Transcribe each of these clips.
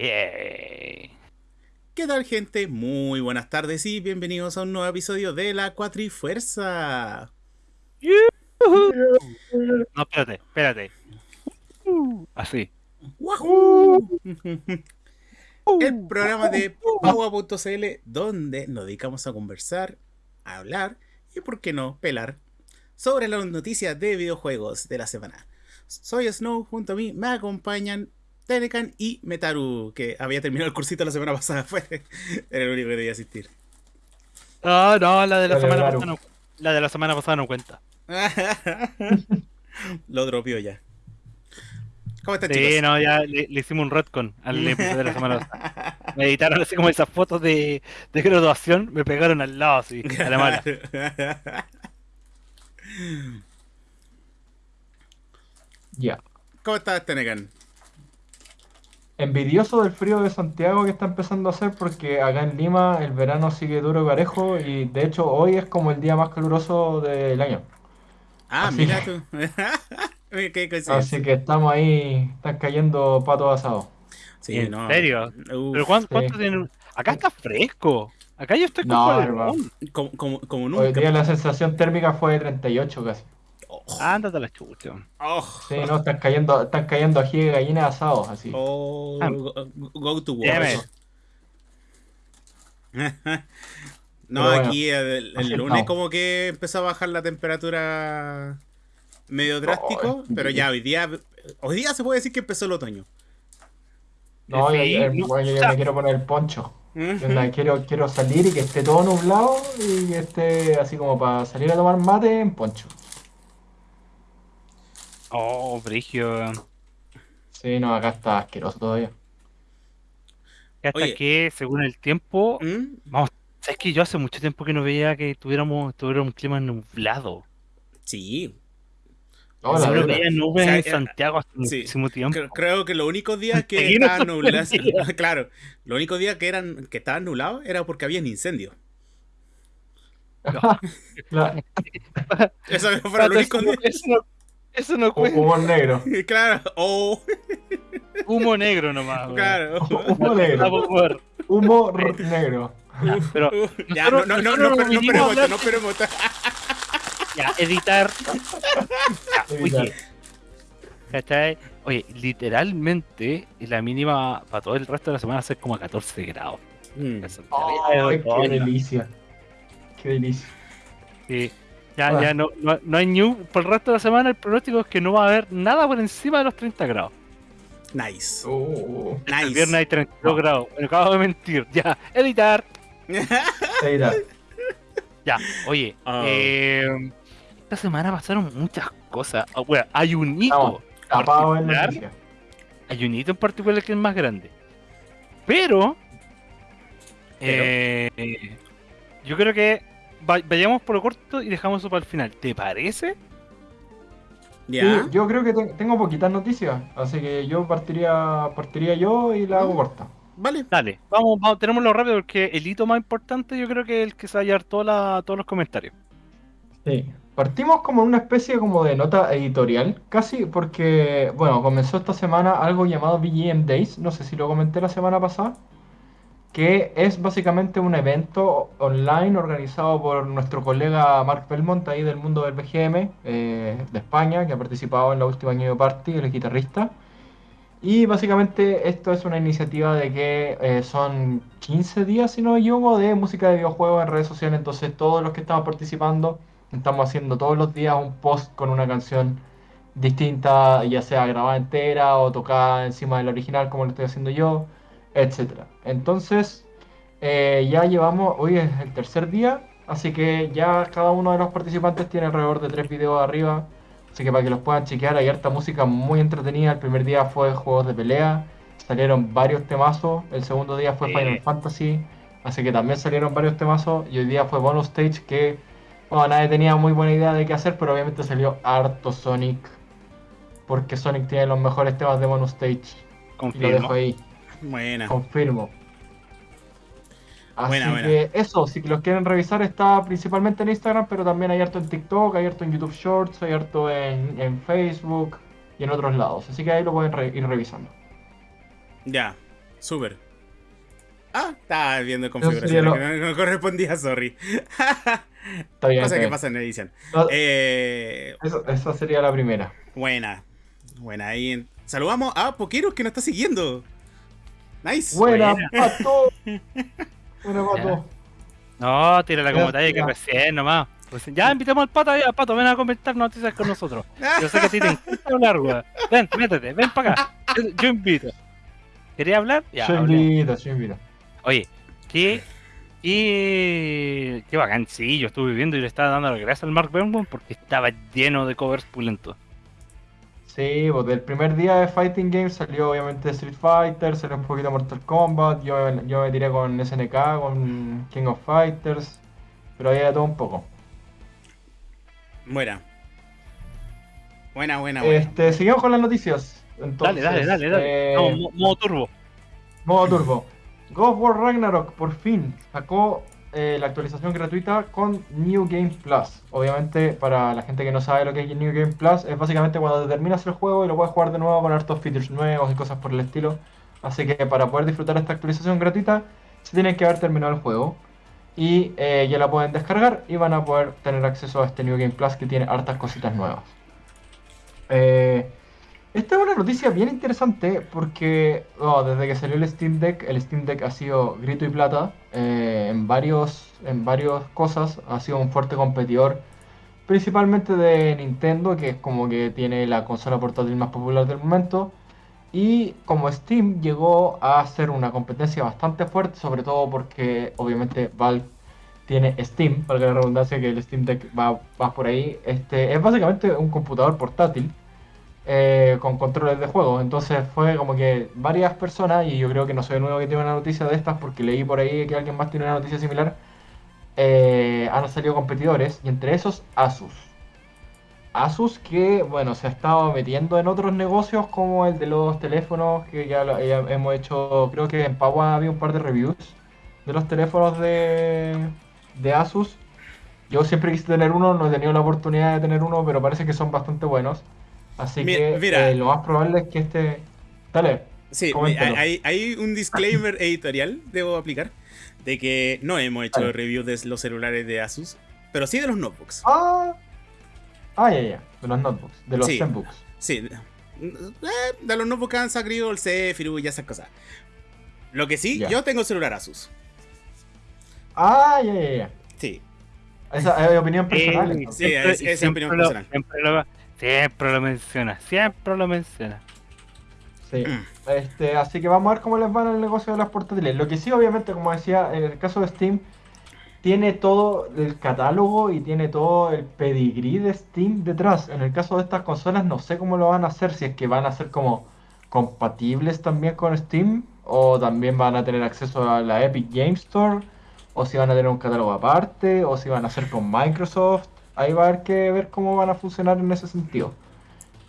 ¿Qué tal gente? Muy buenas tardes y bienvenidos a un nuevo episodio de La Cuatrifuerza. No, espérate, espérate. Así. ¡Wahoo! El programa de Paua.cl donde nos dedicamos a conversar, a hablar y, por qué no, pelar sobre las noticias de videojuegos de la semana. Soy Snow, junto a mí me acompañan Tenecan y Metaru, que había terminado el cursito la semana pasada, fue era el único que debía asistir. No, no, la de la semana pasada no, la de la semana pasada no cuenta. Lo dropió ya. ¿Cómo están, Sí, chicos? no, ya le, le hicimos un retcon al episodio de la semana pasada. Me editaron así como esas fotos de, de graduación, me pegaron al lado así, a la mala. Ya. ¿Cómo estás, Tenecan? Envidioso del frío de Santiago que está empezando a hacer porque acá en Lima el verano sigue duro y parejo y de hecho hoy es como el día más caluroso del año. Ah, Así mira tú. Qué. Así que estamos ahí, están cayendo patos asados. Sí, ¿En no. serio? Uf, ¿Pero cuánto, sí. cuánto tiene? Acá está fresco. Acá yo estoy con No, como, como, como Hoy nunca. día la sensación térmica fue de 38 casi. Oh, Ándate a la chucha. oh, Sí, no, están cayendo, están cayendo ají de gallina asados así. oh, Ah. go, go to war. no, bueno, aquí el, lunes como que empezó a bajar la temperatura medio drástico, pero ya hoy día hoy día se puede decir que empezó el otoño. No, Sí, yo, yo- no, me quiero poner el poncho. Quiero, quiero salir y que esté todo nublado y que esté así como para salir a tomar mate en poncho. Oh, brigio. Sí, no, acá está asqueroso todavía. Hasta Oye. que, según el tiempo, ¿Mm? vamos, sabes que yo hace mucho tiempo que no veía que tuviéramos, tuviera un clima nublado. Sí, No, la no veía nubes O sea, en eh, Santiago hace sí. muchísimo tiempo. Cre- Creo que los únicos días que no estaban nublados, claro, los únicos días que eran que estaban nublados era porque había incendios. La- Eso fueron los Espérate, únicos días. eso, no, eso no cuenta. humor negro. Claro, oh, Humo negro nomás. claro. Humor negro. Humor negro. Pero Ya, no, no, no, no, no, no esperemos ya, editar. Oye, ¿cachai? Oye, literalmente la mínima para todo el resto de la semana va a ser como a 14 grados. Mm. Qué delicia. Qué delicia. sí. Ya, Ah. ya no, no, no hay new. Por el resto de la semana el pronóstico es que no va a haber nada por encima de los 30 grados. Nice. Uh, El Nice. viernes hay 32 grados. Me acabo de mentir. Ya, editar. editar. Ya, oye, Ah. eh, esta semana pasaron muchas cosas. Ah, bueno, hay un hito, particular. hay un hito en particular que es más grande. Pero, Pero. eh, yo creo que vayamos por lo corto y dejamos eso para el final. ¿Te parece? Ya. Sí, yo creo que te- tengo poquitas noticias, así que yo partiría, partiría yo y la hago Mm. corta. Vale. Dale, vamos, vamos, tenémoslo rápido porque el hito más importante yo creo que es el que se va a toda la- todos los comentarios. Sí. Partimos como en una especie como de nota editorial, casi porque, bueno, comenzó esta semana algo llamado BGM Days, no sé si lo comenté la semana pasada, que es básicamente un evento online organizado por nuestro colega Mark Belmont ahí del mundo del BGM eh, de España, que ha participado en la última New Party, el guitarrista. Y básicamente esto es una iniciativa de que eh, son 15 días, si no me equivoco, de música de videojuegos en redes sociales. Entonces todos los que estamos participando estamos haciendo todos los días un post con una canción distinta, ya sea grabada entera o tocada encima del original como lo estoy haciendo yo, etcétera. Entonces eh, ya llevamos, hoy es el tercer día, así que ya cada uno de los participantes tiene alrededor de tres videos arriba. Así que para que los puedan chequear, hay harta música muy entretenida. El primer día fue juegos de pelea, salieron varios temazos. El segundo día fue Sí. Final Fantasy, así que también salieron varios temazos. Y hoy día fue Bonus Stage, que bueno, nadie tenía muy buena idea de qué hacer, pero obviamente salió harto Sonic. Porque Sonic tiene los mejores temas de Bonus Stage. Y lo dejo ahí, Buena. confirmo. Así Buena, buena. que eso, si los quieren revisar, está principalmente en Instagram, pero también hay harto en TikTok, hay harto en YouTube Shorts, hay harto en, en Facebook y en otros lados. Así que ahí lo pueden re- ir revisando. Ya. Súper. Ah, estaba viendo configuración que no, no correspondía, sorry. Está bien. Cosa está que bien. pasa en edición. No, Eh, eso- esa sería la primera. buena. Buena. Ahí en- saludamos a Poqueros que nos está siguiendo. Nice. Buena, Buena. pato. Buena, pato. No, tírala como Ya, talla que recién nomás. Recién- Ya invitamos al pato ahí, al pato, ven a comentar noticias con nosotros. Yo sé que a ti te encanta hablar, weón. Ven, métete, ven para acá. Yo, invito. ¿Quería hablar? Ya, yo invito, yo invito. Oye, qué, qué, qué bacán, sí, yo estuve viendo y le estaba dando las gracias al Mark Burnham porque estaba lleno de covers pulentos. Sí, pues del primer día de Fighting Games salió obviamente Street Fighter, salió un poquito Mortal Kombat, yo, yo me tiré con SNK, con King of Fighters, pero había de todo un poco. Buena. Buena, buena, buena. Este, seguimos con las noticias. Entonces, dale, dale, dale, dale. eh, mo- modo turbo. Modo turbo. God of War Ragnarok por fin sacó eh, la actualización gratuita con New Game Plus. Obviamente, para la gente que no sabe lo que es New Game Plus, es básicamente cuando terminas el juego y lo puedes jugar de nuevo con hartos features nuevos y cosas por el estilo. Así que para poder disfrutar esta actualización gratuita, se tienen que haber terminado el juego. Y eh, ya la pueden descargar y van a poder tener acceso a este New Game Plus que tiene hartas cositas nuevas. Eh, esta es una noticia bien interesante porque oh, desde que salió el Steam Deck, el Steam Deck ha sido grito y plata eh, en varios en varias cosas, ha sido un fuerte competidor, principalmente de Nintendo, que es como que tiene la consola portátil más popular del momento. Y como Steam llegó a ser una competencia bastante fuerte, sobre todo porque obviamente Valve tiene Steam, valga la redundancia que el Steam Deck va, va por ahí, este, es básicamente un computador portátil eh, con controles de juego. Entonces fue como que varias personas, y yo creo que no soy el único que tiene una noticia de estas, porque leí por ahí que alguien más tiene una noticia similar, eh, han salido competidores, y entre esos Asus. Asus que, bueno, se ha estado metiendo en otros negocios como el de los teléfonos, que ya, hemos hecho, creo que en Pagua había un par de reviews de los teléfonos de, de Asus. Yo siempre quise tener uno, no he tenido la oportunidad de tener uno, pero parece que son bastante buenos. Así que mira. eh, lo más probable es que este... Dale. Sí, hay, hay un disclaimer editorial, debo aplicar, de que no hemos hecho Vale. reviews de los celulares de Asus, pero sí de los notebooks. Ah, ah, ya, ya. De los notebooks, de los Sí. Zenbooks. Sí, eh, de los notebooks han salido el Zephyr y esas cosas. Lo que sí, Ya. yo tengo celular Asus. Ah, ya, ya, ya. Sí, Esa es opinión personal. Eh, sí, es- es siempre opinión lo- personal. Siempre lo, siempre lo menciona, siempre lo menciona. Sí. Este, así que vamos a ver cómo les va en el negocio de las portátiles. Lo que sí, obviamente, como decía, en el caso de Steam, tiene todo el catálogo y tiene todo el pedigrí de Steam detrás. En el caso de estas consolas, no sé cómo lo van a hacer, si es que van a ser como compatibles también con Steam, o también van a tener acceso a la Epic Game Store, o si van a tener un catálogo aparte, o si van a hacer con Microsoft. Ahí va a haber que ver cómo van a funcionar en ese sentido.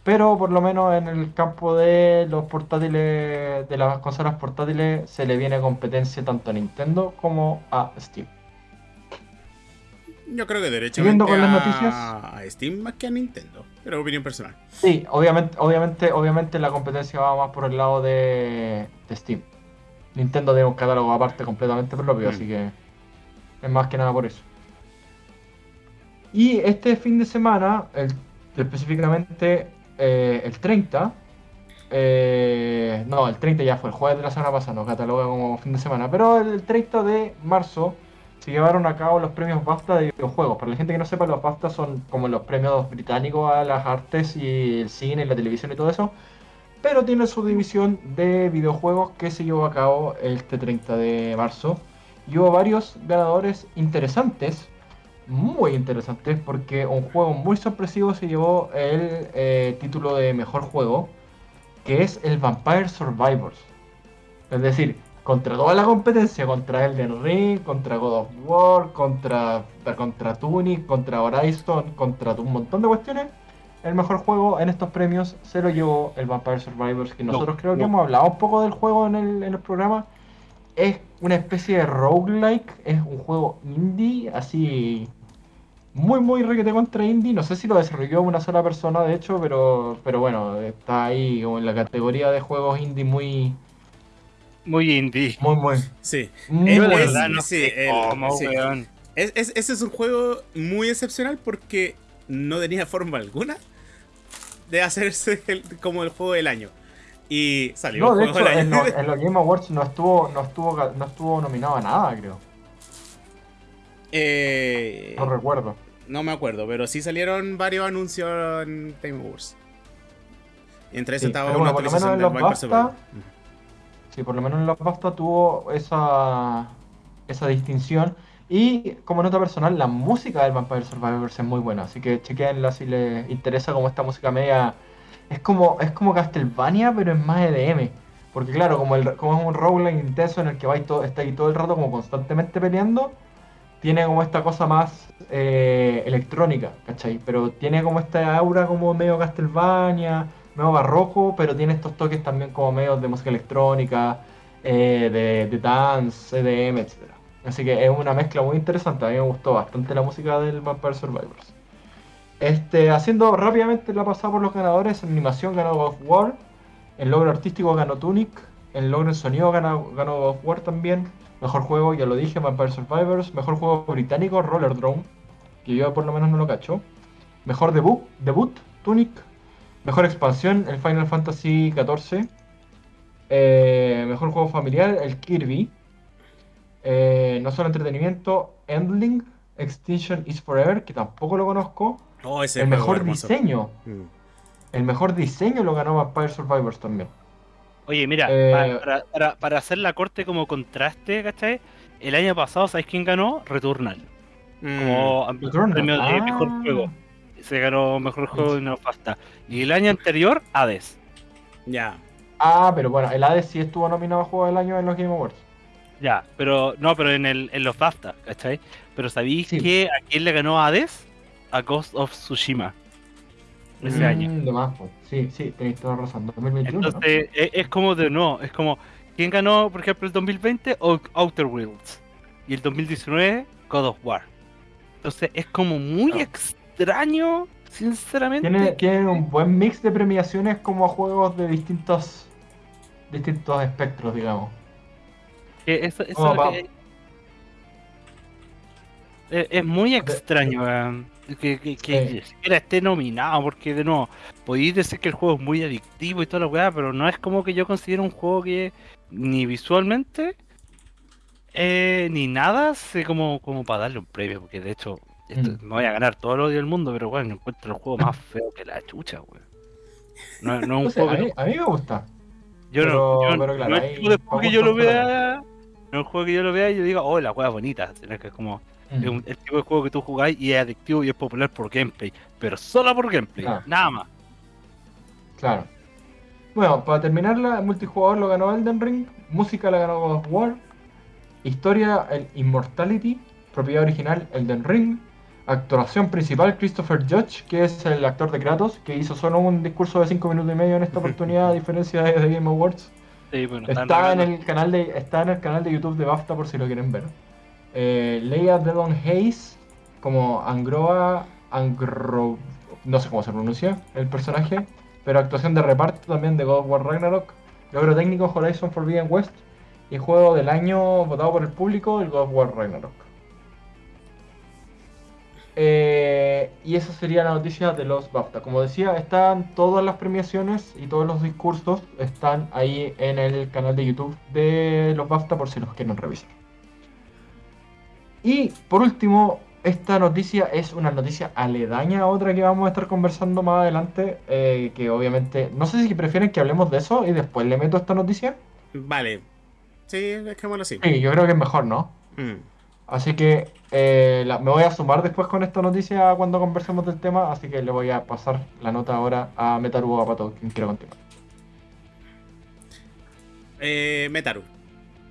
Pero por lo menos en el campo de los portátiles, de las consolas portátiles, se le viene competencia tanto a Nintendo como a Steam. yo creo que derechamente con las a, noticias. a Steam más que a Nintendo, pero opinión personal. Sí, obviamente, obviamente, obviamente la competencia va más por el lado de, de Steam. Nintendo tiene un catálogo aparte completamente propio, Mm. así que es más que nada por eso. Y este fin de semana, específicamente eh, el 30, eh, no, el 30 ya fue, el jueves de la semana pasada, no cataloga como fin de semana, pero el 30 de marzo se llevaron a cabo los premios BAFTA de videojuegos. Para la gente que no sepa, los BAFTA son como los premios británicos a las artes y el cine y la televisión y todo eso. Pero tiene su división de videojuegos que se llevó a cabo este 30 de marzo. Y hubo varios ganadores interesantes, muy interesantes, porque un juego muy sorpresivo se llevó el eh, título de mejor juego, que es el Vampire Survivors. Es decir, contra toda la competencia, contra Elden Ring, contra God of War, contra, contra Tunic, contra Horizon, contra un montón de cuestiones, el mejor juego en estos premios se lo llevó el Vampire Survivors, que No, nosotros creo que hemos hablado un poco del juego en el, en el programa. Es una especie de roguelike, es un juego indie, así muy muy requete contra indie. No sé si lo desarrolló una sola persona, de hecho, pero, pero bueno, está ahí como en la categoría de juegos indie muy Muy indie. Muy, muy. Sí. muy es- no sí, el- cómo, sí. weón. Es- es- ese es un juego muy excepcional porque no tenía forma alguna de hacerse el- como el juego del año. Y salió No, el de juego hecho, del en, año. los, en los Game Awards no estuvo, no estuvo, no estuvo nominado a nada, creo. Eh, No recuerdo. no me acuerdo, pero sí salieron varios anuncios en Game Awards. Y entre esos Sí, estaba una bueno, actualización del Survivor. Sí, por lo menos en los BAFTA tuvo esa, esa distinción. Y como nota personal, la música del Vampire Survivors es muy buena. Así que chequenla si les interesa como esta música media. Es como, es como Castlevania, pero es más EDM. Porque claro, como, el, como es un roguelike intenso en el que vais todo, está ahí todo el rato como constantemente peleando, tiene como esta cosa más eh, electrónica, ¿cachai? Pero tiene como esta aura como medio Castlevania, medio barroco, pero tiene estos toques también como medio de música electrónica, eh, de, dance, EDM, etc. Así que es una mezcla muy interesante, a mí me gustó bastante la música del Vampire Survivors. Este, haciendo rápidamente la pasada por los ganadores, animación ganó God of War, en logro artístico ganó Tunic, en logro en sonido ganó, ganó God of War también, mejor juego, ya lo dije, Vampire Survivors, mejor juego británico, Roller Drone, que yo por lo menos no lo cacho, mejor debut, debut, Tunic, mejor expansión, el Final Fantasy XIV, eh, mejor juego familiar, el Kirby, eh, no solo entretenimiento, Endling, Extinction is Forever, que tampoco lo conozco, Oh, ese el mejor hermoso. diseño, Mm. el mejor diseño lo ganó Vampire Survivors también. Oye, mira, Eh, pa- para, para- para hacer la corte como contraste, ¿cachai? El año pasado, ¿sabes quién ganó? Returnal. Mm. Como Returnal. premio de Ah. mejor juego. Se ganó mejor juego y no basta. Y el año anterior, Hades. Ya. Ah, pero bueno, el Hades sí estuvo nominado a Juego del Año en los Game Awards. Ya, pero no, pero en, el, en los BAFTA, ¿cachai? Pero ¿sabéis Sí. que a quién le ganó Hades? A Ghost of Tsushima. Ese Mm. año. De más, pues. Sí, sí, tenéis toda la razón. 2021, ¿no? Entonces, es, es como de no, es como, ¿quién ganó, por ejemplo, el 2020? O- Outer Worlds. Y el 2019, God of War. Entonces, es como muy extraño, sinceramente. Tiene, tiene un buen mix de premiaciones como a juegos de distintos distintos espectros, digamos. que eso, eso Como es lo pa- que- es, es muy extraño que, que, que Sí. siquiera esté nominado, porque de nuevo, podéis decir que el juego es muy adictivo y toda la weá, pero no es como que yo considero un juego que ni visualmente eh, ni nada sé como, como para darle un premio, porque de hecho esto- Mm. me voy a ganar todo el odio del mundo, pero bueno, encuentro el juego más feo que la chucha, weón. No, no es un juego a, que mí, a mí me gusta. yo Pero- no, yo pero claro, no es de juego que yo lo vea, no es un juego que yo lo vea y yo diga, oh, la juega bonita, sino que es como Mm. es un- el tipo de juego que tú jugáis y es adictivo y es popular por gameplay, pero solo por gameplay, Claro. nada más. Claro. Bueno, para terminar, la multijugador lo ganó Elden Ring, música la ganó God of War, historia el Immortality, propiedad original Elden Ring, actuación principal Christopher Judge, que es el actor de Kratos, que hizo solo un discurso de 5 minutos y medio en esta oportunidad, a diferencia de, de Game Awards. Sí, bueno, están Está en el canal de está en el canal de YouTube de BAFTA por si lo quieren ver. Eh, Leia Delon Hayes como Angroa Angro no sé cómo se pronuncia el personaje, pero actuación de reparto también de God of War Ragnarok, logro técnico Horizon Forbidden West y juego del año votado por el público el God of War Ragnarok. Eh, y esa sería la noticia de los BAFTA. Como decía, están todas las premiaciones y todos los discursos están ahí en el canal de YouTube de los BAFTA por si los quieren revisar. Y por último, esta noticia es una noticia aledaña a otra que vamos a estar conversando más adelante, eh, que obviamente, no sé si prefieren que hablemos de eso y después le meto esta noticia. Vale. Sí, dejémoslo así. Sí, yo creo que es mejor, ¿no? Mm. Así que eh, la- me voy a sumar después con esta noticia cuando conversemos del tema, así que le voy a pasar la nota ahora a Metaru o a Pato, quien quiera continuar. Eh, Metaru,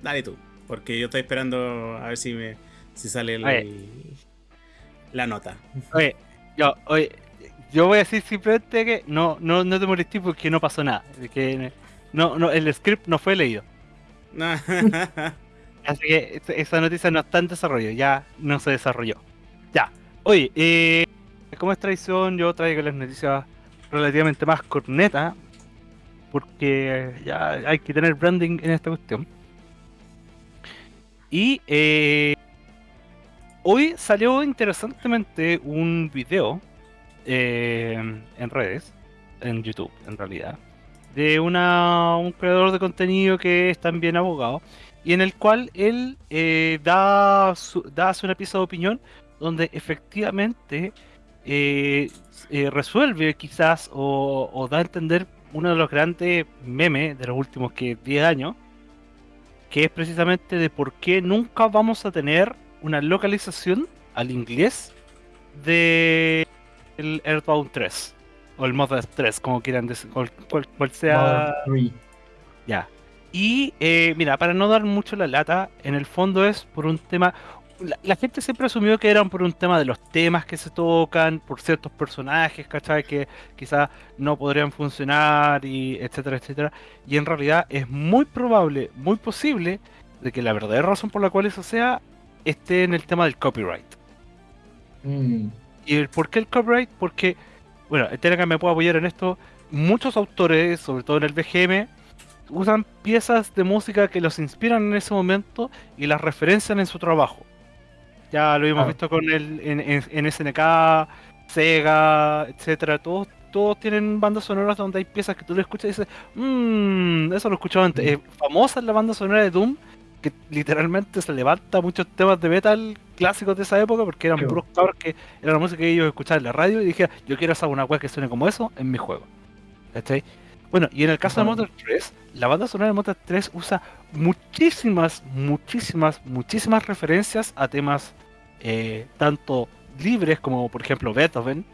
dale tú. Porque yo estoy esperando a ver si me si sale el- la nota. Oye, yo, oye, yo voy a decir simplemente que no, no, no te molestes porque no pasó nada. Que no, no, el script no fue leído. Así que esa- esa noticia no está en desarrollo, ya no se desarrolló. Ya. Oye, eh, como es tradición, yo traigo las noticias relativamente más cornetas. Porque ya hay que tener branding en esta cuestión. Y eh, hoy salió interesantemente un video eh, en redes, en YouTube en realidad, de una, un creador de contenido que es también abogado y en el cual él eh, da, su, da una pieza de opinión donde efectivamente eh, eh, resuelve quizás o, o da a entender uno de los grandes memes de los últimos que 10 años, que es precisamente de por qué nunca vamos a tener una localización al inglés de el Earthbound 3 o el Mother 3, como quieran decir, cual, cual- sea. Mother 3. Ya. Y eh, mira, para no dar mucho la lata, en el fondo es por un tema. La, la gente siempre asumió que eran por un tema de los temas que se tocan, por ciertos personajes, ¿cachai? Que quizás no podrían funcionar, y etcétera, etcétera. Y en realidad es muy probable, muy posible, de que la verdadera razón por la cual eso sea esté en el tema del copyright. Mm, ¿Y el por qué el copyright? Porque, bueno, el Telegram me puede apoyar en esto. Muchos autores, sobre todo en el BGM, usan piezas de música que los inspiran en ese momento y las referencian en su trabajo. Ya lo hemos visto con el en, en- en SNK, Sega, etcétera. Todos, todos tienen bandas sonoras donde hay piezas que tú le escuchas y dices, mmm, eso lo he escuchado antes. Mm. Eh, famosa es la banda sonora de Doom, que literalmente se levanta muchos temas de metal clásicos de esa época porque eran puros cabros que era la música que ellos escuchaban en la radio y dije, yo quiero hacer una web que suene como eso en mi juego. ¿Cachai? Bueno, y en el caso de. Motor 3, la banda sonora de Motor 3 usa muchísimas, muchísimas, muchísimas referencias a temas eh, tanto libres como, por ejemplo, Beethoven,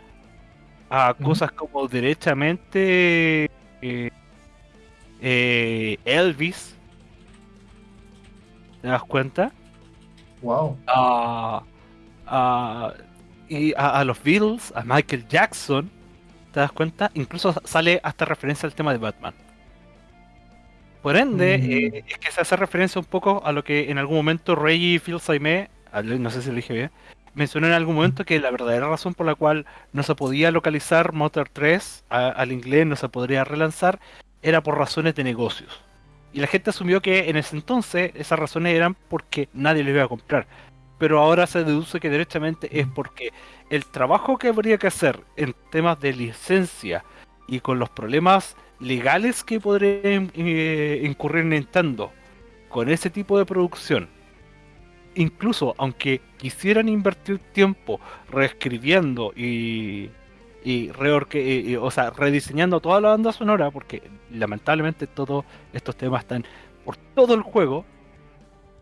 a cosas como derechamente eh, eh, Elvis. ¿Te das cuenta? wow. a, a- y a, a los Beatles, a Michael Jackson, ¿te das cuenta? Incluso sale hasta referencia al tema de Batman. Por ende, Mm. eh, es que se hace referencia un poco a lo que en algún momento Reggie Fils-Aimé, al- no sé si lo dije bien, mencionó en algún momento que la verdadera razón por la cual no se podía localizar Motor 3 a- al inglés, no se podría relanzar, era por razones de negocios. Y la gente asumió que en ese entonces esas razones eran porque nadie lo iba a comprar. Pero ahora se deduce que derechamente es porque el trabajo que habría que hacer en temas de licencia y con los problemas legales que podría eh, incurrir Nintendo con ese tipo de producción, incluso aunque quisieran invertir tiempo reescribiendo y, y, reorque- y- y- o sea, rediseñando toda la banda sonora, porque lamentablemente todos estos temas están por todo el juego,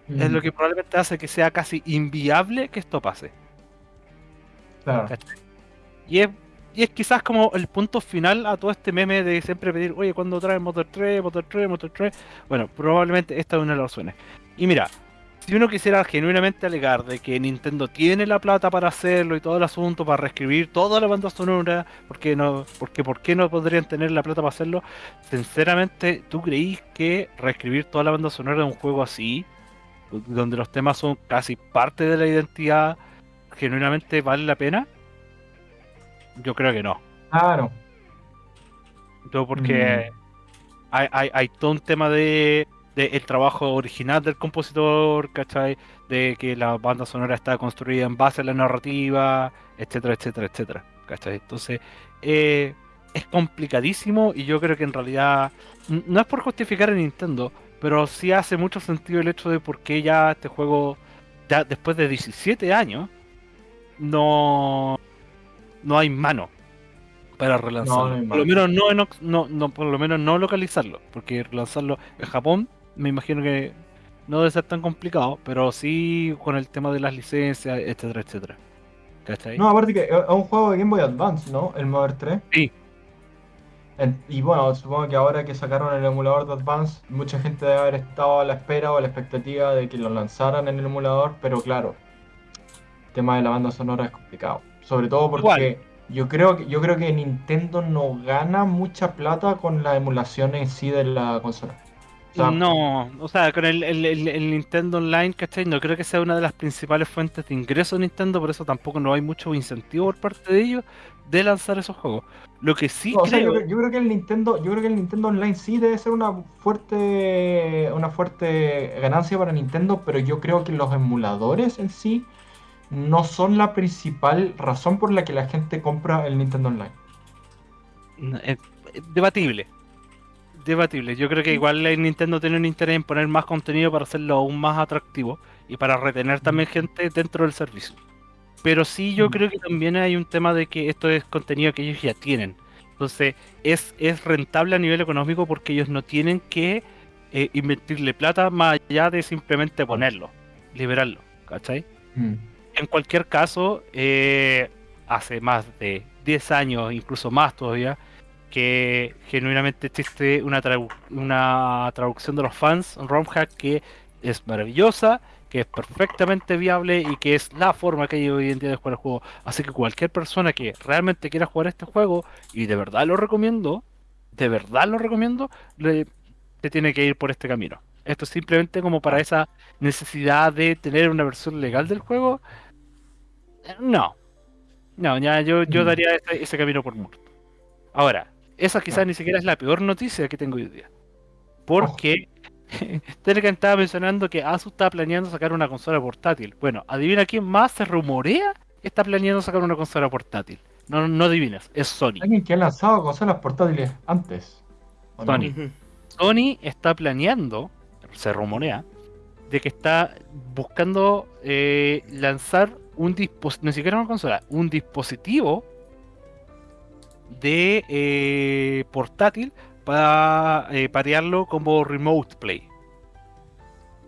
es lo que probablemente hace que sea casi inviable que esto pase. Claro. Y es, y es quizás como el punto final a todo este meme de siempre pedir, oye, ¿cuándo traen Motor 3, Motor 3, Motor 3? Bueno, probablemente esta es una de las razones. Y mira, si uno quisiera genuinamente alegar de que Nintendo tiene la plata para hacerlo y todo el asunto, para reescribir toda la banda sonora, porque no, porque ¿por qué no podrían tener la plata para hacerlo? Sinceramente, ¿tú creís que reescribir toda la banda sonora de un juego así, donde los temas son casi parte de la identidad, genuinamente vale la pena? Yo creo que no. Claro. Todo porque hay, hay, hay todo un tema de, de el trabajo original del compositor, ¿cachai? De que la banda sonora está construida en base a la narrativa, etcétera, etcétera, etcétera, ¿cachai? Entonces, eh, es complicadísimo y yo creo que en realidad no es por justificar a Nintendo, pero sí hace mucho sentido el hecho de por qué ya este juego, ya después de 17 años, no, no hay mano para relanzarlo. no por lo menos no, no, no, por lo menos no localizarlo, porque relanzarlo en Japón me imagino que no debe ser tan complicado, pero sí con el tema de las licencias, etcétera, etcétera. ¿Cachai? No, aparte que es un juego de Game Boy Advance, ¿no? El Mother 3. Sí. Y bueno, supongo que ahora que sacaron el emulador de Advance, mucha gente debe haber estado a la espera o a la expectativa de que lo lanzaran en el emulador, pero claro, el tema de la banda sonora es complicado. Sobre todo porque Igual. yo creo que yo creo que Nintendo no gana mucha plata con la emulación en sí de la consola. Sea, no, o sea, con el, el- el- el Nintendo Online, ¿cachai? No creo que sea una de las principales fuentes de ingreso de Nintendo, por eso tampoco no hay mucho incentivo por parte de ellos de lanzar esos juegos. Lo que sí No, o sea, yo, creo, creo- yo creo que el Nintendo, yo creo que el Nintendo Online sí debe ser una fuerte, una fuerte ganancia para Nintendo, pero yo creo que los emuladores en sí no son la principal razón por la que la gente compra el Nintendo Online. es debatible. Debatible. Yo creo que igual Nintendo tiene un interés en poner más contenido para hacerlo aún más atractivo y para retener también gente dentro del servicio. Pero sí yo Mm. creo que también hay un tema de que esto es contenido que ellos ya tienen. Entonces es, es rentable a nivel económico porque ellos no tienen que eh, invertirle plata más allá de simplemente ponerlo, liberarlo. ¿Cachai? Mm. En cualquier caso, eh, hace más de 10 años, incluso más todavía, que genuinamente existe una, tradu- una traducción de los fans, un ROM hack que es maravillosa, que es perfectamente viable y que es la forma que hay hoy en día de jugar el juego. Así que cualquier persona que realmente quiera jugar este juego, y de verdad lo recomiendo, de verdad lo recomiendo, le, se tiene que ir por este camino. Esto es simplemente como para esa necesidad de tener una versión legal del juego. Eh, No. No, ya yo, yo Mm. daría ese, ese camino por muerto. Ahora, esa quizás ni siquiera es la peor noticia que tengo hoy día. Porque Telegram estaba mencionando que Asus está planeando sacar una consola portátil. Bueno, adivina quién más se rumorea que está planeando sacar una consola portátil. No, no adivinas, es Sony. Alguien que ha lanzado consolas portátiles antes. Sony. Sony está planeando, se rumorea, de que está buscando eh, lanzar un dispositivo, ni siquiera una consola, un dispositivo de eh, portátil para eh, parearlo como remote play.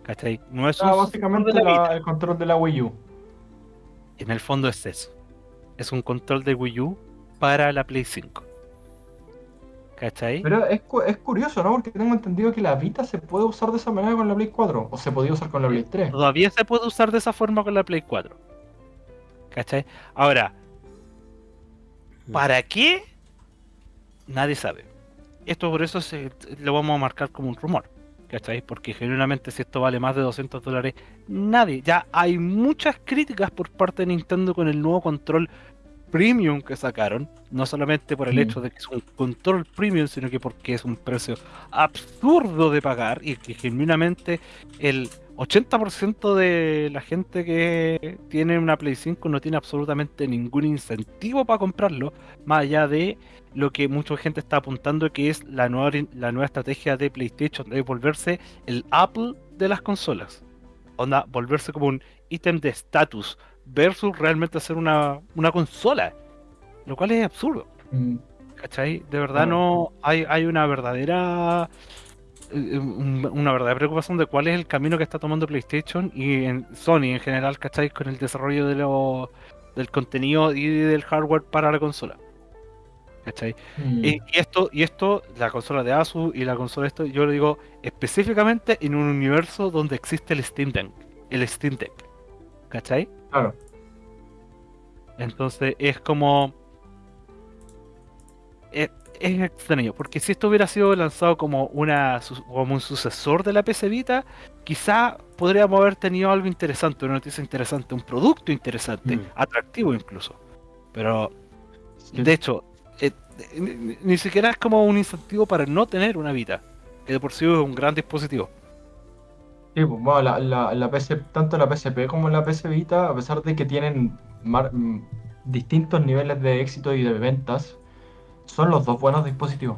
¿Cachai? No es Ah, básicamente la el control de la Wii U. En el fondo es eso. Es un control de Wii U para la Play 5. ¿Cachai? Pero es, es curioso, ¿no? Porque tengo entendido que la Vita se puede usar de esa manera con la Play 4. O se podía usar con la Play 3. Todavía se puede usar de esa forma con la Play 4. ¿Cachai? Ahora, ¿para qué? Nadie sabe. Esto por eso se, lo vamos a marcar como un rumor. ¿Cachai? Porque genuinamente si esto vale más de 200 dólares, nadie. Ya hay muchas críticas por parte de Nintendo con el nuevo control premium que sacaron. No solamente por el Mm. hecho de que es un control premium, sino que porque es un precio absurdo de pagar y que genuinamente el 80% de la gente que tiene una Play 5 no tiene absolutamente ningún incentivo para comprarlo, más allá de lo que mucha gente está apuntando que es la nueva, la nueva estrategia de PlayStation, de volverse el Apple de las consolas. Onda, volverse como un ítem de estatus versus realmente hacer una, una consola, lo cual es absurdo. Mm. ¿Cachai? De verdad Claro. no hay, hay una verdadera una verdadera preocupación de cuál es el camino que está tomando PlayStation y en Sony en general, ¿cachai? Con el desarrollo de lo, del contenido y del hardware para la consola. ¿Cachai? Mm. Y, y esto, y esto, la consola de Asus y la consola de esto, yo lo digo específicamente en un universo donde existe el Steam Deck. El Steam Deck. ¿Cachai? Claro. Entonces es como. Es, es extraño, porque si esto hubiera sido lanzado como una como un sucesor de la PC Vita, quizá podríamos haber tenido algo interesante, una noticia interesante, un producto interesante, Mm. atractivo incluso. Pero Sí. de hecho, eh, ni, siquiera es como un incentivo para no tener una Vita, que de por sí es un gran dispositivo. Sí, pues, bueno, la, la, la PC, tanto la PSP como la PC Vita, a pesar de que tienen mar- mm, distintos niveles de éxito y de ventas, son los dos buenos dispositivos.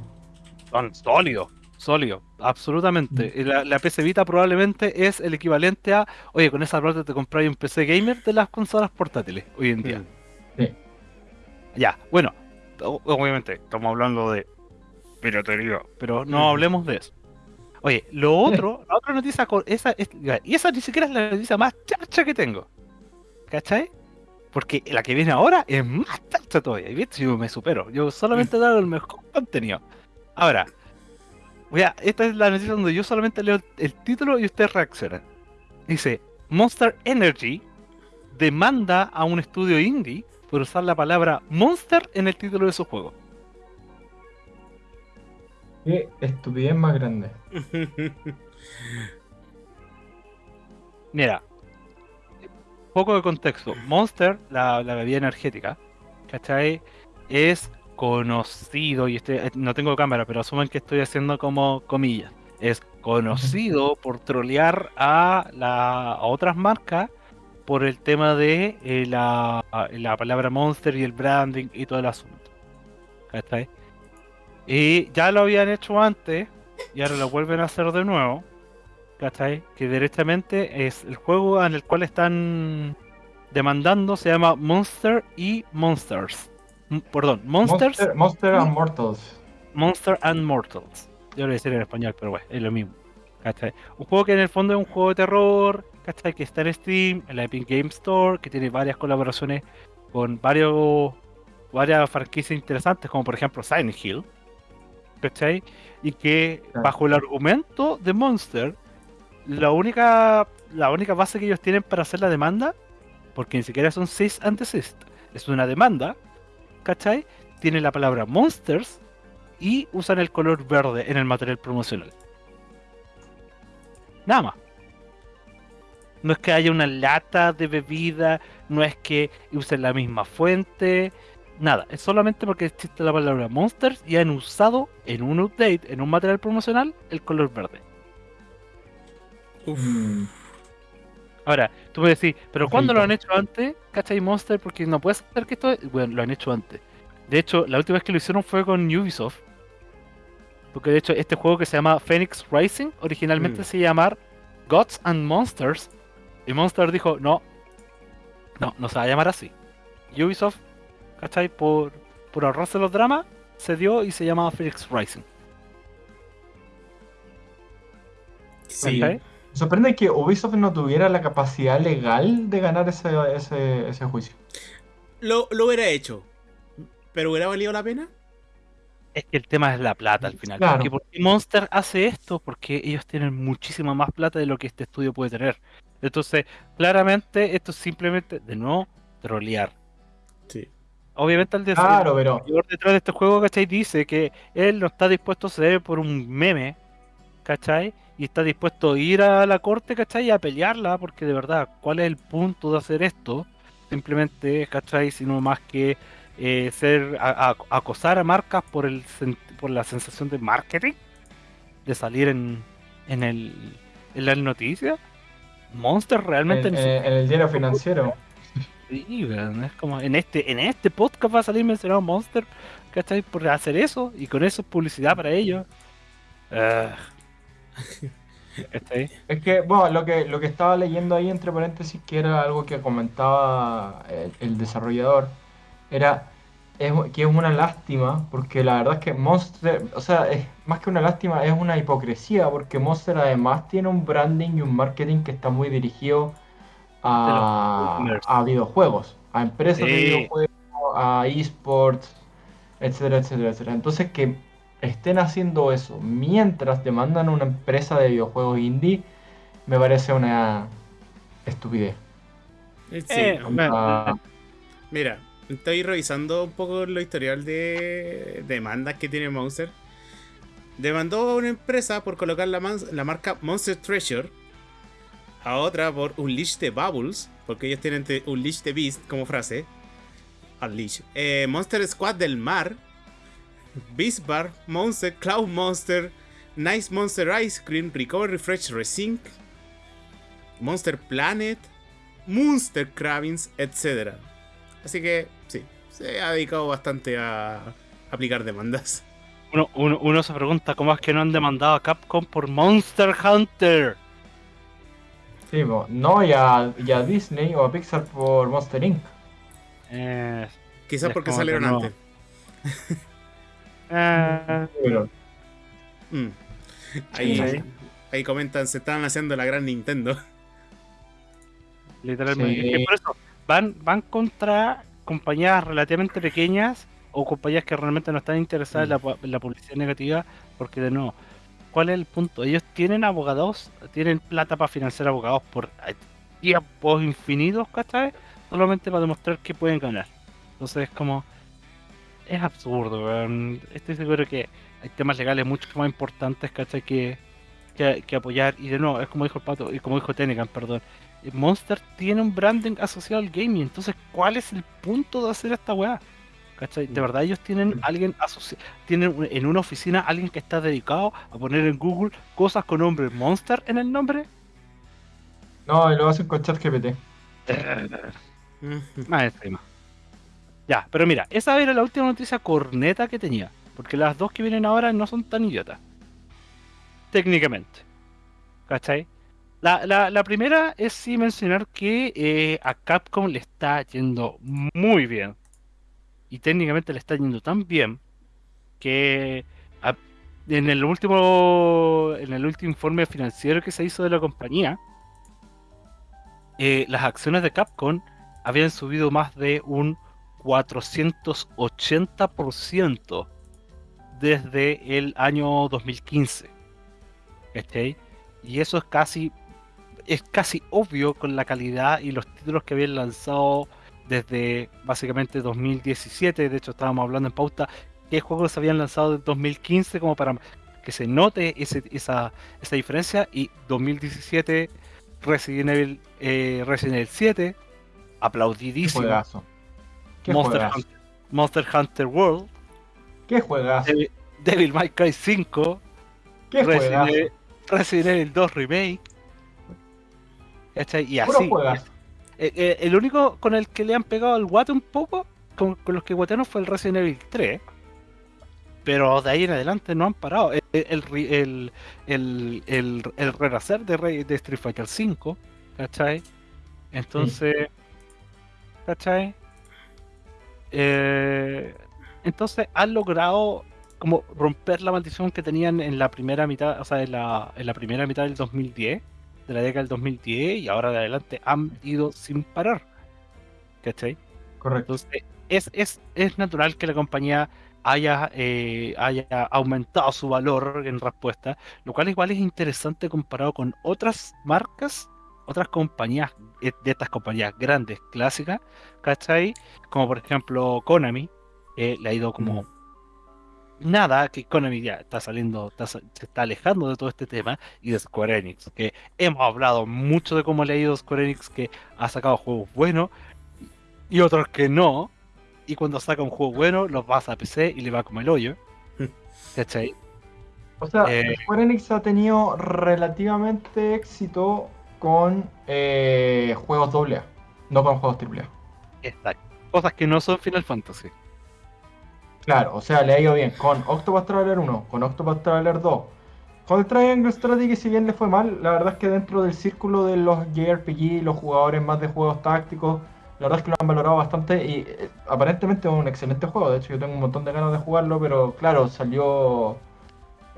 Son sólidos, sólidos, absolutamente. Y La, la PC Vita probablemente es el equivalente a, oye, con esa plata te compras un PC gamer de las consolas portátiles hoy en día. Mm. Sí. Ya, bueno, obviamente estamos hablando de piratería, pero no Ujú. hablemos de eso. Oye, lo otro, la otra noticia, esa, es- y esa ni siquiera es la noticia más charcha que tengo. ¿Cachai? Porque la que viene ahora es más charcha todavía. ¿Viste? Yo me supero. Yo solamente he dado el mejor contenido. Ahora, voy a, esta es la noticia donde yo solamente leo el título y ustedes reaccionan. Dice, Monster Energy demanda a un estudio indie por usar la palabra Monster en el título de su juego. Qué estupidez más grande. Mira, poco de contexto. Monster, la, la bebida energética, ¿cachai? Es conocido, y este, no tengo cámara, pero asumen que estoy haciendo como comillas. Es conocido por trolear a, la, a otras marcas por el tema de eh, la, la palabra Monster y el branding y todo el asunto. ¿Cachai? Y ya lo habían hecho antes y ahora lo vuelven a hacer de nuevo. ¿Cachai? Que directamente es el juego en el cual están demandando se llama Monster y Monsters. M- perdón, Monsters, Monster, Monster and Mortals. Monster and Mortals. Yo lo voy a decir en español, pero bueno, es lo mismo. ¿Cachai? Un juego que en el fondo es un juego de terror, ¿cachai? Que está en Steam, en la Epic Game Store, que tiene varias colaboraciones con varios varias franquicias interesantes, como por ejemplo Silent Hill, ¿cachai? Y que bajo el argumento de Monster, la única, la única base que ellos tienen para hacer la demanda, porque ni siquiera son cease and desist, es una demanda, ¿cachai? Tiene la palabra Monsters y usan el color verde en el material promocional. Nada más. No es que haya una lata de bebida, no es que usen la misma fuente, nada. Es solamente porque existe la palabra Monsters y han usado en un update, en un material promocional, el color verde. Uf. Mm, Ahora, tú me decís, ¿pero cuándo lo han hecho antes? ¿Cachai Monster? Porque no puedes hacer que esto. Bueno, lo han hecho antes. De hecho, la última vez que lo hicieron fue con Ubisoft. Porque de hecho, este juego que se llama Phoenix Rising originalmente Mm. se llamaba Gods and Monsters. Y Monster dijo, no, no, no se va a llamar así. Ubisoft, ¿cachai? Por, por ahorrarse los dramas, se dio y se llamaba Phoenix Rising. Sí. ¿cachai? Me sorprende que Ubisoft no tuviera la capacidad legal de ganar ese, ese, ese juicio. Lo, lo hubiera hecho. ¿Pero hubiera valido la pena? Es que el tema es la plata al final. Claro. Porque, ¿por qué Monster hace esto? Porque ellos tienen muchísima más plata de lo que este estudio puede tener. Entonces, claramente, esto es simplemente, de nuevo, trolear. Sí. Obviamente, el Claro, pero desarrollador detrás de este juego, ¿cachai? Dice que él no está dispuesto a ceder por un meme, ¿cachai? Y está dispuesto a ir a la corte, ¿cachai? Y a pelearla, porque de verdad, ¿cuál es el punto de hacer esto? Simplemente, ¿cachai? Sino más que eh, ser a- a- acosar a marcas por el por la sensación de marketing, de salir en, en el en las noticias. Monster realmente en, en- en el diario financiero. Sí, es como en este, en este podcast va a salir mencionado Monster, ¿cachai? Por hacer eso, y con eso es publicidad para ellos. Ah. Es que, bueno, lo que, lo que estaba leyendo ahí entre paréntesis, que era algo que comentaba el, el desarrollador, era es, que es una lástima, porque la verdad es que Monster, o sea, es más que una lástima, es una hipocresía, porque Monster además tiene un branding y un marketing que está muy dirigido a, a videojuegos, a empresas de videojuegos, a esports, etcétera, etcétera, etcétera. Entonces que estén haciendo eso mientras demandan una empresa de videojuegos indie, me parece una estupidez. Sí. Eh, Ah, Mira, estoy revisando un poco lo historial de demandas que tiene Monster. Demandó a una empresa por colocar la, marca Monster Treasure. A otra por Unleash the Bubbles. Porque ellos tienen Unleash the Beast como frase. Unleash. Eh, Monster Squad del Mar. Beast Bar. Monster. Cloud Monster. Nice Monster Ice Cream. Recover Refresh Resync. Monster Planet. Monster Cravings, etc. Así que sí, se ha dedicado bastante a aplicar demandas. Uno, uno, uno se pregunta cómo es que no han demandado a Capcom por Monster Hunter. sí, no, y a, y a Disney o a Pixar por Monster Inc. Eh, Quizás porque salieron no. antes. Pero, Mm. Ahí, Sí. ahí comentan, se estaban haciendo la gran Nintendo. literalmente. Sí. Es que por eso van, van contra compañías relativamente pequeñas o compañías que realmente no están interesadas en, la, pu- en la publicidad negativa, porque de nuevo, ¿cuál es el punto? Ellos tienen abogados, tienen plata para financiar abogados por eh, tiempos infinitos, ¿cachai? Solamente para demostrar que pueden ganar. Entonces es como... es absurdo, weón. Estoy seguro que hay temas legales mucho más importantes, ¿cachai? Que, que, que apoyar. Y de nuevo, es como dijo el pato, y como dijo Tenecan, perdón. eh, Monster tiene un branding asociado al gaming, entonces, ¿cuál es el punto de hacer esta weá? ¿Cachai? De Mm. verdad, ellos tienen Mm. alguien tienen en una oficina alguien que está dedicado a poner en Google cosas con nombre Monster en el nombre. No, y lo hacen con ChatGPT. Más encima. Ya, pero mira, esa era la última noticia corneta que tenía. Porque las dos que vienen ahora no son tan idiotas. Técnicamente. ¿Cachai? La, la, primera es sí mencionar que eh, a Capcom le está yendo muy bien. Y técnicamente le está yendo tan bien que en el último en el último informe financiero que se hizo de la compañía, eh, las acciones de Capcom habían subido más de un 480% desde el año 2015. ¿Cachai? Y eso es casi es casi obvio con la calidad y los títulos que habían lanzado desde básicamente 2017. De hecho, estábamos hablando en pauta qué juegos habían lanzado desde 2015 como para que se note ese- esa, esa diferencia. Y 2017, Resident Evil, eh, Resident Evil 7, Qué aplaudidísimo. juegazo. Qué Monster. Hunter, Monster Hunter World, Qué juegazo. Devil, Devil May Cry 5, Qué Resident. Evil, Resident Evil 2 Remake. Y así. juegazo. Eh, eh, el único con el que le han pegado el guate un poco, con, con los que guatearon fue el Resident Evil 3. Pero de ahí en adelante no han parado. El, el, el, el- el renacer de, Rey- de Street Fighter 5, ¿cachai? Entonces, ¿cachai? Eh, entonces han logrado como romper la maldición que tenían en la primera mitad, o sea, en la, en la primera mitad del 2010, de la década del 2010, y ahora de adelante han ido sin parar. ¿Cachai? Correcto. Entonces, es, es, es natural que la compañía haya, eh, haya aumentado su valor en respuesta, lo cual igual es interesante comparado con otras marcas, otras compañías, eh, de estas compañías grandes, clásicas, ¿cachai? Como por ejemplo Konami, eh, le ha ido como nada, que Konami ya está saliendo, está se está alejando de todo este tema, y de Square Enix, que hemos hablado mucho de cómo le ha ido Square Enix, que ha sacado juegos buenos, y otros que no, y cuando saca un juego bueno, los pasa a PC y le va como el hoyo. ¿Cachai? O sea, Eh, Square Enix ha tenido relativamente éxito con eh, juegos AA, no con juegos AAA. Exacto. Cosas que no son Final Fantasy. Claro, o sea, le ha ido bien con Octopath Traveler 1, con Octopath Traveler 2. Con el Triangle Strategy, si bien le fue mal, la verdad es que dentro del círculo de los JRPG, los jugadores más de juegos tácticos, la verdad es que lo han valorado bastante y eh, aparentemente es un excelente juego. De hecho, yo tengo un montón de ganas de jugarlo, pero claro, salió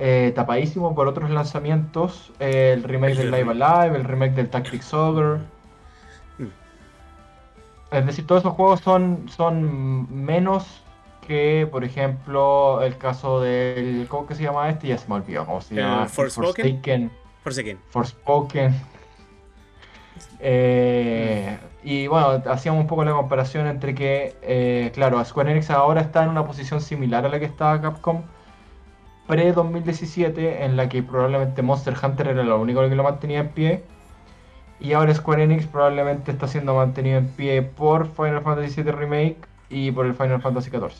eh, tapadísimo por otros lanzamientos. eh, el remake El del de Live Alive, el remake del Tactics Ogre. Es decir, todos esos juegos son, son menos que, por ejemplo, el caso del. ¿Cómo que se llama este? Ya se me olvidó. ¿Cómo se ¿El llama? Forspoken? Forsaken. Forspoken. Eh, y bueno, hacíamos un poco la comparación entre que, eh, claro, Square Enix ahora está en una posición similar a la que estaba Capcom pre-2017, en la que probablemente Monster Hunter era lo único que lo mantenía en pie. Y ahora Square Enix probablemente está siendo mantenido en pie por Final Fantasy VII Remake y por el Final Fantasy XIV.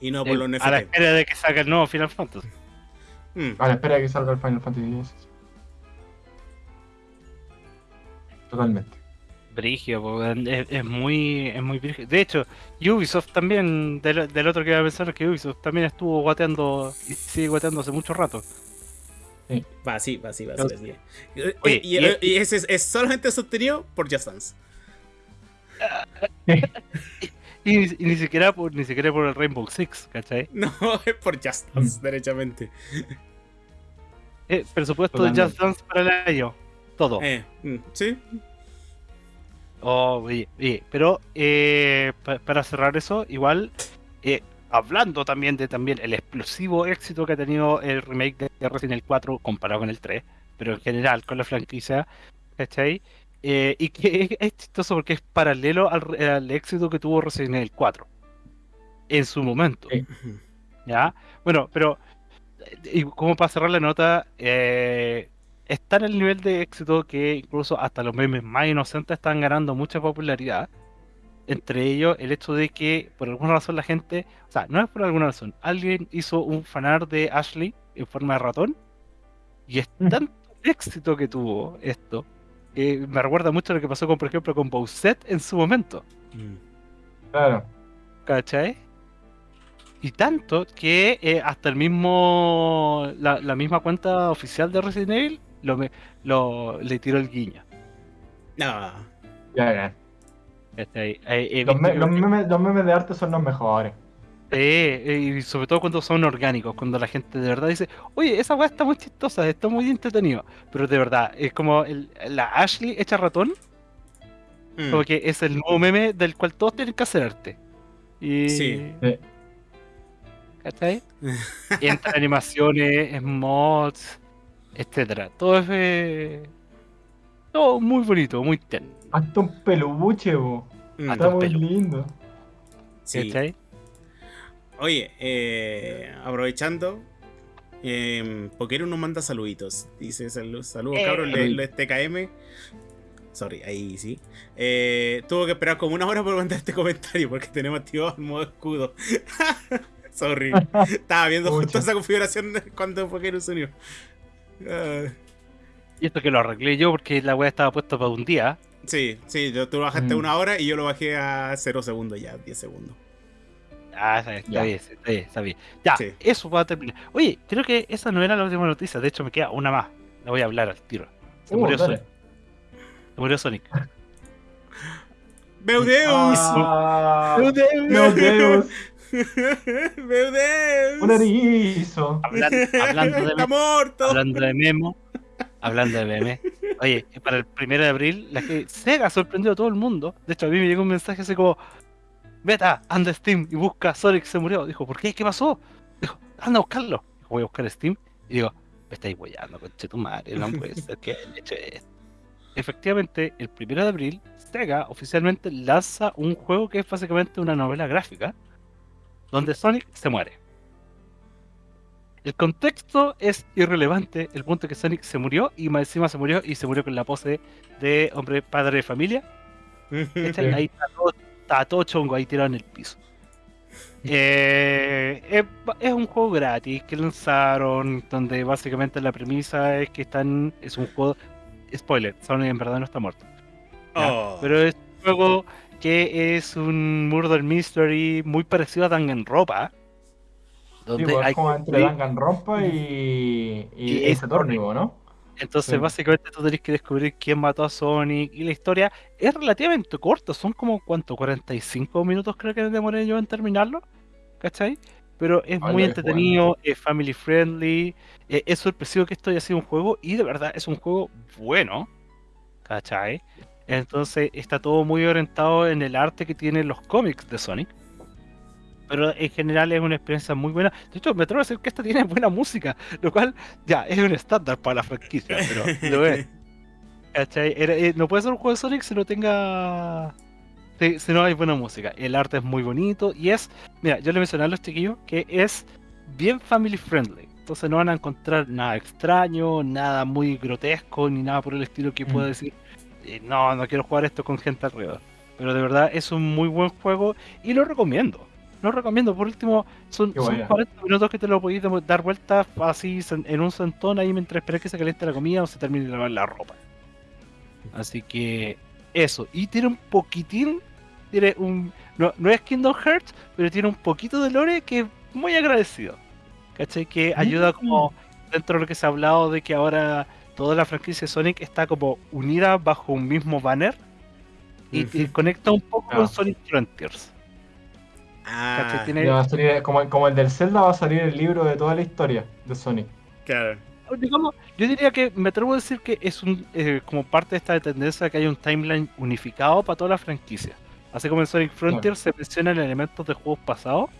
Y no por los Eh, a la NFT. espera de que salga el nuevo Final Fantasy. Mm. A la espera de que salga el Final Fantasy X. Totalmente. Brigio, po, es, es muy, es muy brigio. De hecho, Ubisoft también, del, del otro que iba a pensar es que Ubisoft también estuvo guateando y sigue guateando hace mucho rato. Va, sí, va, sí, va, sí. No. sí. Eh, Oye, y, y- y ese es, es solamente sostenido por Just Dance. Y, ni- y ni siquiera por, ni siquiera por el Rainbow Six, ¿cachai? No, es por Just Dance, derechamente. Eh, presupuesto de Totalmente. Just Dance para el año. Todo. Eh, mm, sí. Oh, oye, oye, pero eh, pa- para cerrar eso, igual, eh, hablando también de también el explosivo éxito que ha tenido el remake de Resident Evil 4 comparado con el 3, pero en general con la franquicia, ¿cachai? Eh, y que es, chistoso porque es paralelo al, éxito que tuvo Resident Evil 4. en su momento. Sí. ¿Ya? Bueno, pero y como para cerrar la nota, eh, está en el nivel de éxito que incluso hasta los memes más inocentes están ganando mucha popularidad. Entre ellos, el hecho de que por alguna razón la gente, o sea, no es por alguna razón, alguien hizo un fanart de Ashley en forma de ratón y es Mm. tanto éxito que tuvo esto que me recuerda mucho a lo que pasó con, por ejemplo, con Bowsette en su momento. Mm. Claro. ¿Cachai? Y tanto que eh, hasta el mismo. La, la misma cuenta oficial de Resident Evil lo, me- lo- le tiró el guiño. No. Ya, ya. Eh, he Los, visto me- que- los memes, los memes de arte son los mejores. Eh, eh, y sobre todo cuando son orgánicos, cuando la gente de verdad dice, oye, esa weá está muy chistosa, está muy entretenido. Pero de verdad, es como el- la Ashley hecha ratón, Mm. como que es el nuevo meme del cual todos tienen que hacer arte. Y, Sí. Sí. ¿Cachai? Y entre animaciones, mods, etcétera. Todo es eh, todo muy bonito, muy tierno. Hasta un peluche, bo. Mm. hasta Está muy pelo. lindo. Sí. ¿Cachai? Oye, eh, aprovechando, eh, Pokéron nos manda saluditos. Dice saludos, saludos Eh. cabros, le- los TKM. Sorry, ahí sí. Eh, tuvo que esperar como una hora por mandar este comentario porque tenemos activado el modo escudo. Sorry. Estaba viendo justo esa configuración cuando Pokéron se unió. Y esto que lo arreglé yo porque la weá estaba puesta para un día. sí, sí, yo- tú lo bajaste Mm. una hora y yo lo bajé a 0 segundos ya, 10 segundos. Ah, está, bien, está bien, está bien. Ya, Sí. eso va a terminar. Oye, creo que esa no era la última noticia. De hecho, me queda una más. La voy a hablar al tiro. Se Uh, murió dale. Sonic. Se murió Sonic. ¡Beudeus! Ah, ¡Beudeus! Beudeus, Un erizo. Hablan- hablando de ¡Está muerto! hablando de Memo, hablando de meme. Oye, para el primero de abril, la que Sega sorprendió a todo el mundo. De hecho, a mí me llegó un mensaje así como: Beta, anda a Steam y busca Sonic se murió. Dijo, ¿por qué? ¿Qué pasó? Dijo, anda a buscarlo. Dijo, voy a buscar Steam. Y digo, me estáis guayando, conche tu madre, no puede ser que hayan hecho esto. Efectivamente, el primero de abril, Sega oficialmente lanza un juego que es básicamente una novela gráfica donde Sonic se muere. El contexto es irrelevante, el punto es que Sonic se murió y más encima se murió y se murió con la pose de hombre padre de familia. Ahí está todo, está todo chongo ahí tirado en el piso. Eh, es, es un juego gratis que lanzaron, donde básicamente la premisa es que están. Es un juego. Spoiler, Sonic en verdad no está muerto. Oh. Pero es un juego que es un Murder Mystery muy parecido a Danganronpa. Sí, Donde pues, hay es como entre Danganronpa y, y, Y Tórnigo, ¿no? Entonces, Sí. básicamente tú tenés que descubrir quién mató a Sonic. Y la historia es relativamente corta, son como, ¿cuánto? 45 minutos creo que demoré yo en terminarlo. ¿Cachai? Pero es muy entretenido, es family friendly. eh, es sorpresivo que esto haya sido un juego. Y de verdad es un juego bueno. ¿Cachai? Entonces está todo muy orientado en el arte que tienen los cómics de Sonic. Pero en general es una experiencia muy buena. De hecho, me atrevo a decir que esta tiene buena música, lo cual ya es un estándar para la franquicia, pero lo es. Eh, no puede ser un juego de Sonic si no tenga. Si, si no hay buena música. El arte es muy bonito y es. Mira, yo le mencioné a los chiquillos que es bien family friendly. Entonces no van a encontrar nada extraño, nada muy grotesco, ni nada por el estilo que pueda Mm. decir. Eh, no, no quiero jugar esto con gente alrededor. Pero de verdad es un muy buen juego y lo recomiendo. Lo recomiendo. Por último, son, son buena. 40 minutos que te lo podéis dar vueltas así en un sentón ahí mientras esperas que se caliente la comida o se termine de lavar la ropa. Así que eso. Y tiene un poquitín. Tiene un. No, no es Kingdom Hearts, pero tiene un poquito de lore que es muy agradecido. ¿Cachai? Que ayuda como dentro de lo que se ha hablado de que ahora toda la franquicia de Sonic está como unida bajo un mismo banner. Y, conecta un poco Ah. con Sonic Frontiers. Ah, ¿Cachai? Tiene- Ya va a salir- como, como el del Zelda va a salir el libro de toda la historia de Sonic. claro. digamos, yo diría que me atrevo a decir que es un eh, como parte de esta tendencia que hay un timeline unificado para toda la franquicia. Así como en Sonic Frontier se mencionan elementos de juegos pasados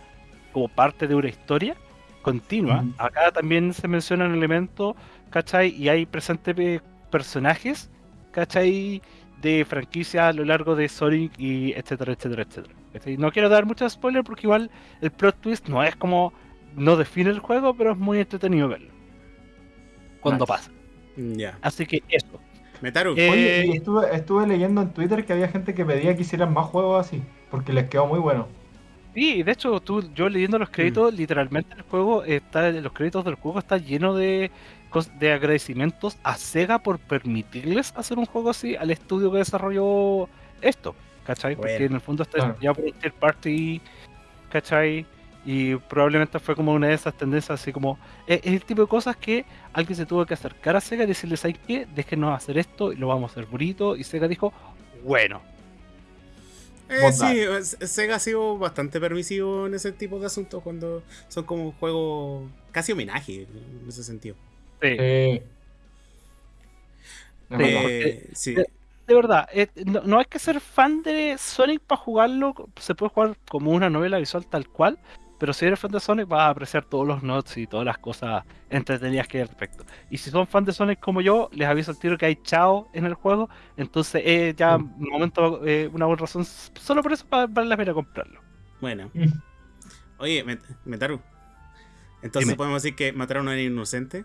como parte de una historia continua, acá también se mencionan elementos, ¿cachai? Y hay presentes eh, personajes, ¿cachai? de franquicia a lo largo de Sonic y etcétera, etcétera, etcétera. ¿cachai? No quiero dar muchos spoilers porque igual el plot twist no es como no define el juego, pero es muy entretenido verlo cuando Nice. pasa. Ya. Así que eso. Metaru. Eh, Oye, y estuve, estuve leyendo en Twitter que había gente que pedía que hicieran más juegos así, porque les quedó muy bueno. Sí, de hecho, tú, yo leyendo los créditos, literalmente el juego está, los créditos del juego está lleno de, de agradecimientos a Sega por permitirles hacer un juego así al estudio que desarrolló esto, ¿cachai? Porque en el fondo está ya por un third party, ¿cachai? Y probablemente fue como una de esas tendencias así como, es, es el tipo de cosas que alguien se tuvo que acercar a Sega y decirles, ¿sabes qué? Déjenos hacer esto y lo vamos a hacer bonito. Y Sega dijo, bueno. Eh, sí, Sega ha sido bastante permisivo en ese tipo de asuntos cuando son como juegos casi homenaje en ese sentido. Sí. Eh, sí. de- de verdad, eh, no, no hay que ser fan de Sonic para jugarlo. Se puede jugar como una novela visual tal cual. Pero si eres fan de Sonic, vas a apreciar todos los notes y todas las cosas entretenidas que hay al respecto. Y si son fan de Sonic como yo, les aviso al tiro que hay chao en el juego. Entonces, eh, ya Mm. un momento, eh, una buena razón, solo por eso va- vale la pena comprarlo. Bueno. Mm. Oye, Met- Metaru. Entonces Dime. podemos decir que mataron a un inocente.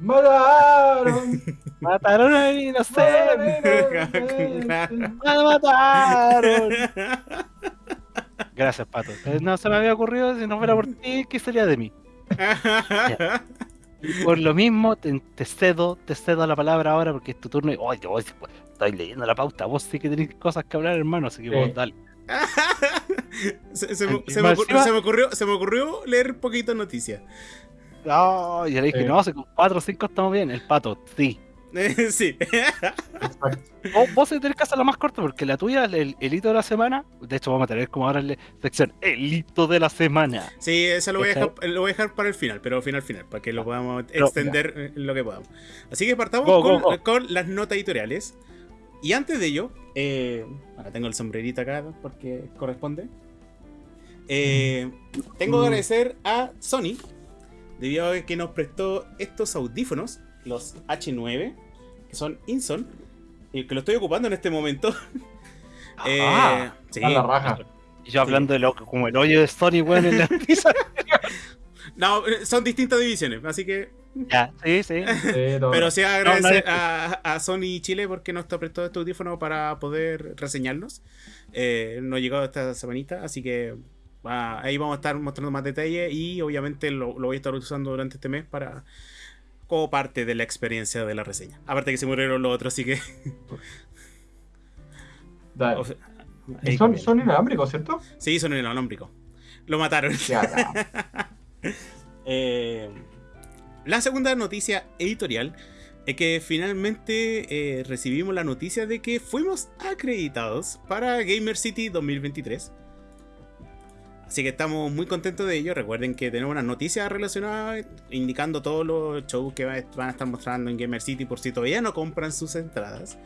¡Mataron! Mataron a un inocente. ¡Mataron! ¡Me mataron! Gracias, Pato. Eh, No se me había ocurrido, si no fuera por ti, ¿qué sería de mí? Y por lo mismo, te, te cedo, te cedo la palabra ahora porque es tu turno. Y, pues, estoy leyendo la pauta. Vos sí que tenéis cosas que hablar, hermano. Así que Sí. vos, dale. se, se me, se me más ocur- encima- se me ocurrió, se me ocurrió leer poquito noticias. No, yo le dije, no, si con 4 o 5 estamos bien. El pato, sí. sí. Vos, vos tenés que hacerla más corta porque la tuya, el, el hito de la semana. De hecho, vamos a tener como ahora la sección, el hito de la semana. Sí, eso lo voy, a dejar, lo voy a dejar para el final, pero final final, para que lo podamos Pero, extender eh, lo que podamos. Así que partamos Go, con, go, go. con las notas editoriales. Y antes de ello, eh, ahora tengo el sombrerito acá porque corresponde. Eh, tengo que Mm. agradecer a Sony, debido a que nos prestó estos audífonos, los H9, que son Inson, y que lo estoy ocupando en este momento. Eh, Ah, sí. A la raja. Y yo hablando de lo como el hoyo de Sony, weón, en la pizza. No, eh, son distintas divisiones, así que ya, sí, sí. Pero sí agradecer a, a Sony Chile porque nos prestó este audífono para poder reseñarlos. Eh, nos llegó esta semanita, así que ah, ahí vamos a estar mostrando más detalles y obviamente lo, lo voy a estar usando durante este mes para como parte de la experiencia de la reseña. Aparte que se murieron los otros, así que... Dale. o sea, son, inalámbricos, ¿cierto? Sí, son en inalámbrico. Lo mataron. Eh, la segunda noticia editorial es que finalmente eh, recibimos la noticia de que fuimos acreditados para Gamer City 2023. Así que estamos muy contentos de ello. Recuerden que tenemos unas noticias relacionadas indicando todos los shows que va- van a estar mostrando en Gamer City por si todavía no compran sus entradas.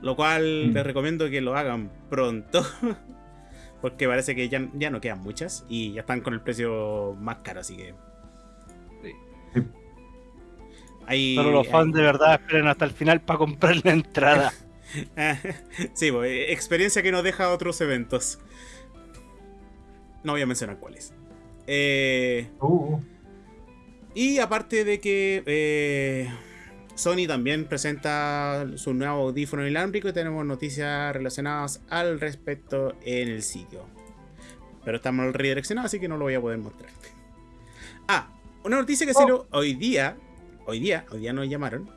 Lo cual Mm. les recomiendo que lo hagan pronto. Porque parece que ya, ya no quedan muchas y ya están con el precio más caro, así que. Sí. Sí. Ahí, Solo los fans de verdad esperen hasta el final para comprar la entrada. sí, pues, eh, experiencia que nos deja otros eventos. No voy a mencionar cuáles. Eh, Uh, y aparte de que eh, Sony también presenta su nuevo audífono inalámbrico y tenemos noticias relacionadas al respecto en el sitio. Pero está mal redireccionado, así que no lo voy a poder mostrar. Ah, una noticia que Oh. salió hoy día, hoy día, hoy día nos llamaron,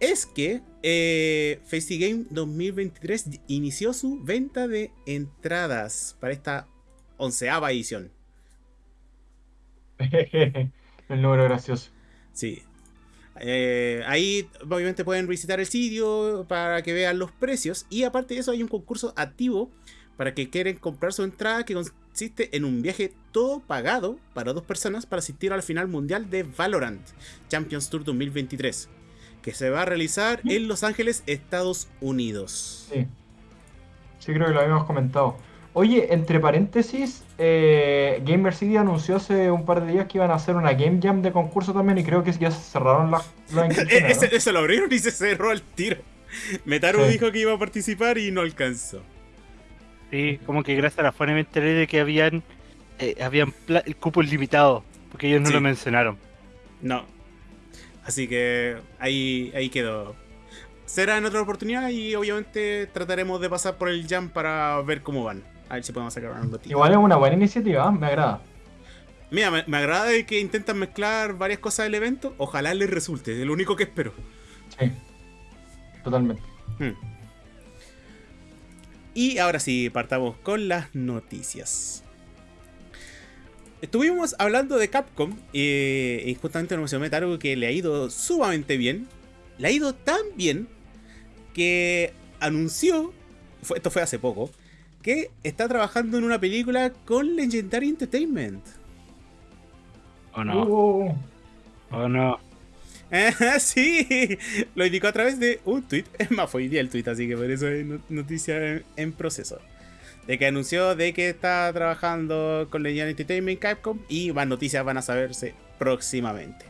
es que eh, FestiGame 2023 inició su venta de entradas para esta onceava edición. el número gracioso. Sí. Eh, ahí obviamente pueden visitar el sitio para que vean los precios. Y aparte de eso hay un concurso activo para que quieren comprar su entrada que consiste en un viaje todo pagado para dos personas para asistir al final mundial de Valorant Champions Tour 2023. Que se va a realizar en Los Ángeles, Estados Unidos. Sí. Sí, creo que lo habíamos comentado. Oye, entre paréntesis, eh, Gamer City anunció hace un par de días que iban a hacer una Game Jam de concurso también y creo que ya se cerraron las, ese lo abrieron y se cerró al tiro. Metaru Sí. dijo que iba a participar y no alcanzó. Sí, como que gracias a la fuente me enteré de que habían, eh, habían cupos limitados, porque ellos no Sí. lo mencionaron. No. Así que ahí, ahí quedó. Será en otra oportunidad y obviamente trataremos de pasar por el jam para ver cómo van. A ver si podemos sacar una notita. Igual es una buena iniciativa, ¿eh? me agrada. Mira, me, me agrada de que intentan mezclar varias cosas del evento. Ojalá les resulte, es lo único que espero. Sí. Totalmente. Hmm. Y ahora sí, partamos con las noticias. Estuvimos hablando de Capcom eh, y justamente nos mencionó algo que le ha ido sumamente bien. Le ha ido tan bien que anunció, fue- esto fue hace poco, que está trabajando en una película con Legendary Entertainment. ¿O no? Uh, ¿O no? Ah, sí, lo indicó a través de un tweet. Es más, fue hoy día el tweet, así que por eso es no- noticia en, en proceso. De que anunció de que está trabajando con Legendary Entertainment Capcom y más noticias van a saberse próximamente.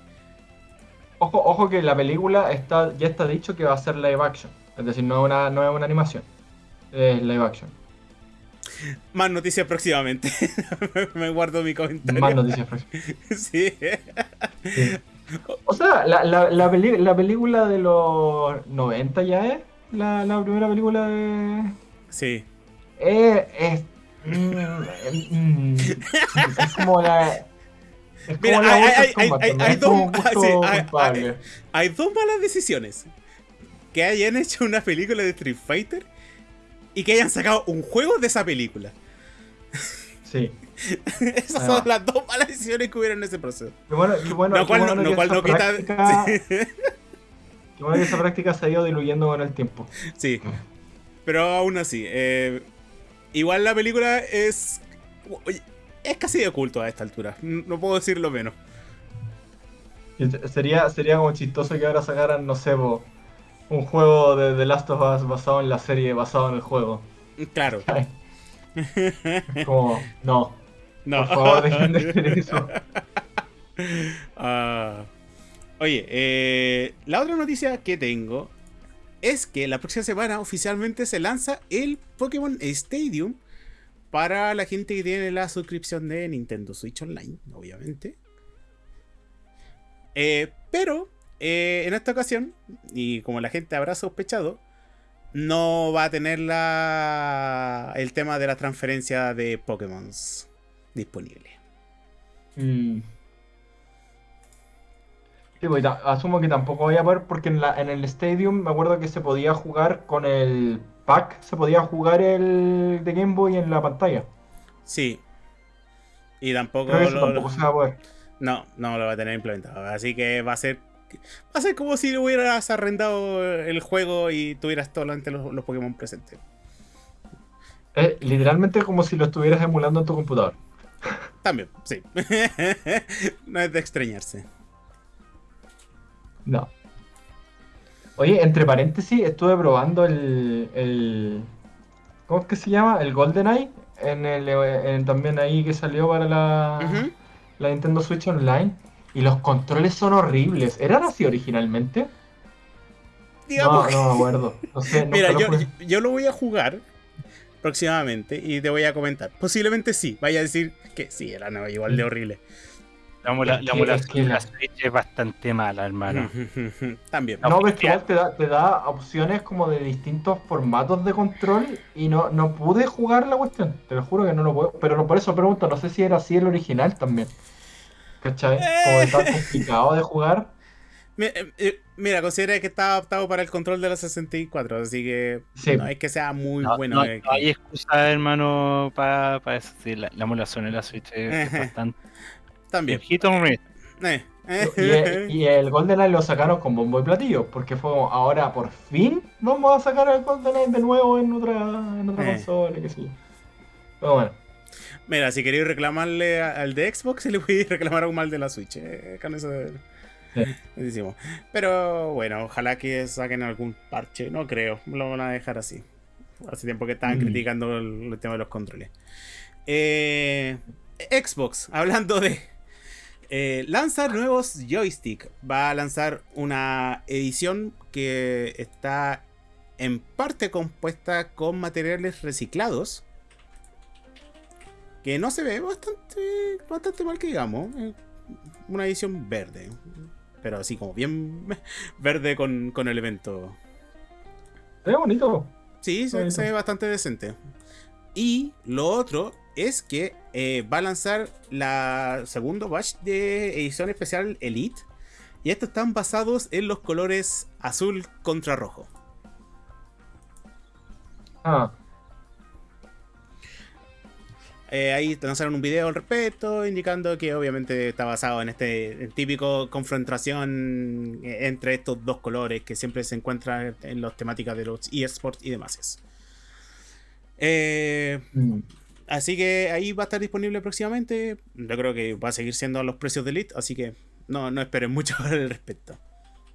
ojo, ojo que la película está, ya está dicho que va a ser live action. Es decir, no es una, no es una animación. Es live action. Más noticias próximamente. Me guardo mi comentario. Más noticias próximas. Sí. Sí. O sea, la, la, la, peli- la película de los 90 ya es. La, primera película de. Sí. Eh, es. mm, es como la. Es Mira, hay- hay- hay-. Hay dos malas decisiones. Que hayan hecho una película de Street Fighter y que hayan sacado un juego de esa película. Sí. Esas son las dos malas decisiones que hubieron en ese proceso. Qué bueno, bueno, lo cual no, lo cual esa no quita. práctica- Sí. qué bueno que esa práctica se ha ido diluyendo con el tiempo. Sí. Pero aún así, eh, igual la película es. Es casi de culto a esta altura. No puedo decirlo menos. Sería, sería como chistoso que ahora sacaran, no sé, po, un juego de The Last of Us basado en la serie, basado en el juego. Claro. Como, no, No. por favor dejen de hacer eso. Ah. oye, eh, la otra noticia que tengo es que la próxima semana oficialmente se lanza el Pokémon Stadium para la gente que tiene la suscripción de Nintendo Switch Online, obviamente. Eh, pero eh, en esta ocasión, y como la gente habrá sospechado, no va a tener la, el tema de la transferencia de Pokémon disponible. Mm. Sí, pues, asumo que tampoco voy a poder porque en, la, en el Stadium me acuerdo que se podía jugar con el pack, se podía jugar el de Game Boy en la pantalla. Sí. Y tampoco, Creo que eso lo- tampoco se va a poder. No, no lo va a tener implementado. Así que va a ser. Va a ser como si hubieras arrendado el juego y tuvieras solamente los, los Pokémon presentes. Es literalmente como si lo estuvieras emulando en tu computador. También, sí. no es de extrañarse. No. Oye, entre paréntesis, estuve probando el, el ¿cómo es que se llama? El GoldenEye en el en- también ahí que salió para la, la Nintendo Switch Online y los controles son horribles. ¿Eran así originalmente? Digamos no, que- no me acuerdo. No sé, nunca Mira, lo yo, jugué. yo lo voy a jugar próximamente y te voy a comentar. Posiblemente sí. Vaya a decir que sí, era no, igual de horrible. La, emulación la- la Switch es bastante mala, hermano. También. No, No, pero es que te da, te da opciones como de distintos formatos de control y no, no pude jugar la cuestión. Te lo juro que no lo puedo. Pero no- por eso pregunto, no sé si era así el original también. ¿Cachai? Como de tan complicado de jugar. Eh, eh, Mira, considera que está adaptado para el control de la 64, así que Sí. no es que sea muy No, bueno. no- eh, no hay excusa, hermano, para eso. Sí, la, la emulación en la Switch es, bastante. También. Hit. Eh, eh. Y, el- y el GoldenEye lo sacaron con bombo y platillo. Porque fue como, ahora por fin vamos a sacar el GoldenEye de nuevo en otra, en otra Eh. consola, qué sé yo. Pero bueno. Mira, si queréis reclamarle al de Xbox, le podéis reclamar aún mal de la Switch. eh, con eso Sí. decimos. Pero bueno, ojalá que saquen algún parche. No creo, lo van a dejar así. Hace tiempo que estaban Mm. criticando el, el tema de los controles. Eh, Xbox, hablando de eh, lanzar nuevos joystick. Va a lanzar una edición que está en parte compuesta con materiales reciclados. Que no se ve bastante, bastante mal que digamos. Una edición verde. Pero así como bien verde con, con elemento. Es bonito. Sí, se, se ve bastante decente. Y lo otro es que eh, va a lanzar la segundo batch de edición especial Elite. Y estos están basados en los colores azul contra rojo. Ah, Eh, ahí lanzaron un video al respecto, indicando que obviamente está basado en este en típico confrontación eh, entre estos dos colores que siempre se encuentran en las temáticas de los eSports y demás. Eh, mm. Así que ahí va a estar disponible próximamente. Yo creo que va a seguir siendo a los precios de Elite, así que no, no esperen mucho al respecto.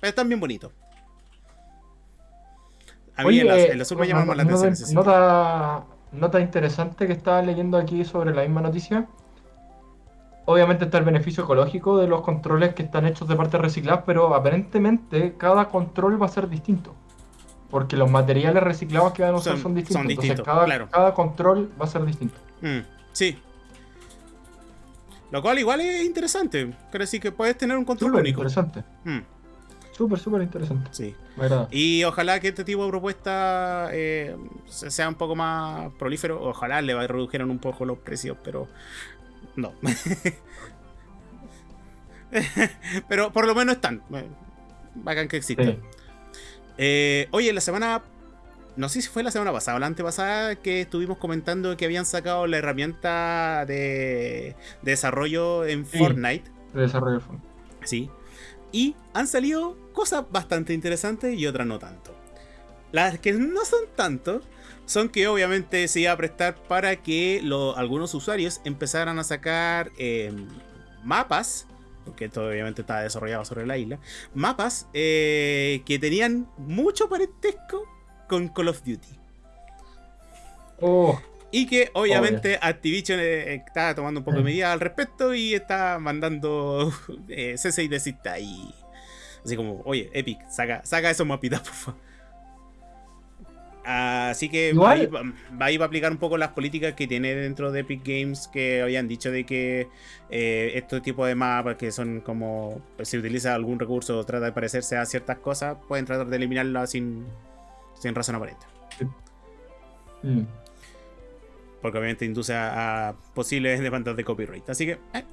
Pero están bien bonitos. A mí Oye, el, az- eh, el azul me no- llama más la atención. Nota, nota interesante que estaba leyendo aquí sobre la misma noticia. Obviamente está el beneficio ecológico de los controles que están hechos de partes recicladas, pero aparentemente cada control va a ser distinto. Porque los materiales reciclados que van a usar Son- son, distintos. son Entonces cada, claro. cada control va a ser distinto. Mm, sí. Lo cual igual es interesante. Quiere decir que puedes tener un control Súper único. interesante. Mm, Súper, súper interesante. sí. Y ojalá que este tipo de propuesta eh, se- sea un poco más prolífero. Ojalá le redujeran un poco los precios, pero no. pero por lo menos están. Bacán que existan. Sí. Eh, oye, la semana. No sé si fue la semana pasada o la antepasada que estuvimos comentando que habían sacado la herramienta de, de desarrollo en Sí. Fortnite. De desarrollo fondo. Sí. Y han salido cosas bastante interesantes y otras no tanto. Las que no son tanto son que obviamente se iba a prestar para que lo- algunos usuarios empezaran a sacar eh, mapas, porque esto obviamente estaba desarrollado sobre la isla, mapas eh, que tenían mucho parentesco con Call of Duty. Oh, Y que obviamente Activision eh, está tomando un poco de Mm. medidas al respecto y está mandando eh, cese y desista ahí. Así como, oye, Epic, saca, saca esos mapitas, por favor. Así que ahí va, va ahí va a aplicar un poco las políticas que tiene dentro de Epic Games que habían dicho de que eh, este tipo de mapas que son como pues, si utiliza algún recurso o trata de parecerse a ciertas cosas, pueden tratar de eliminarlas sin, sin razón aparente. mm. Porque obviamente induce a, a posibles demandas de copyright. Así que. eh.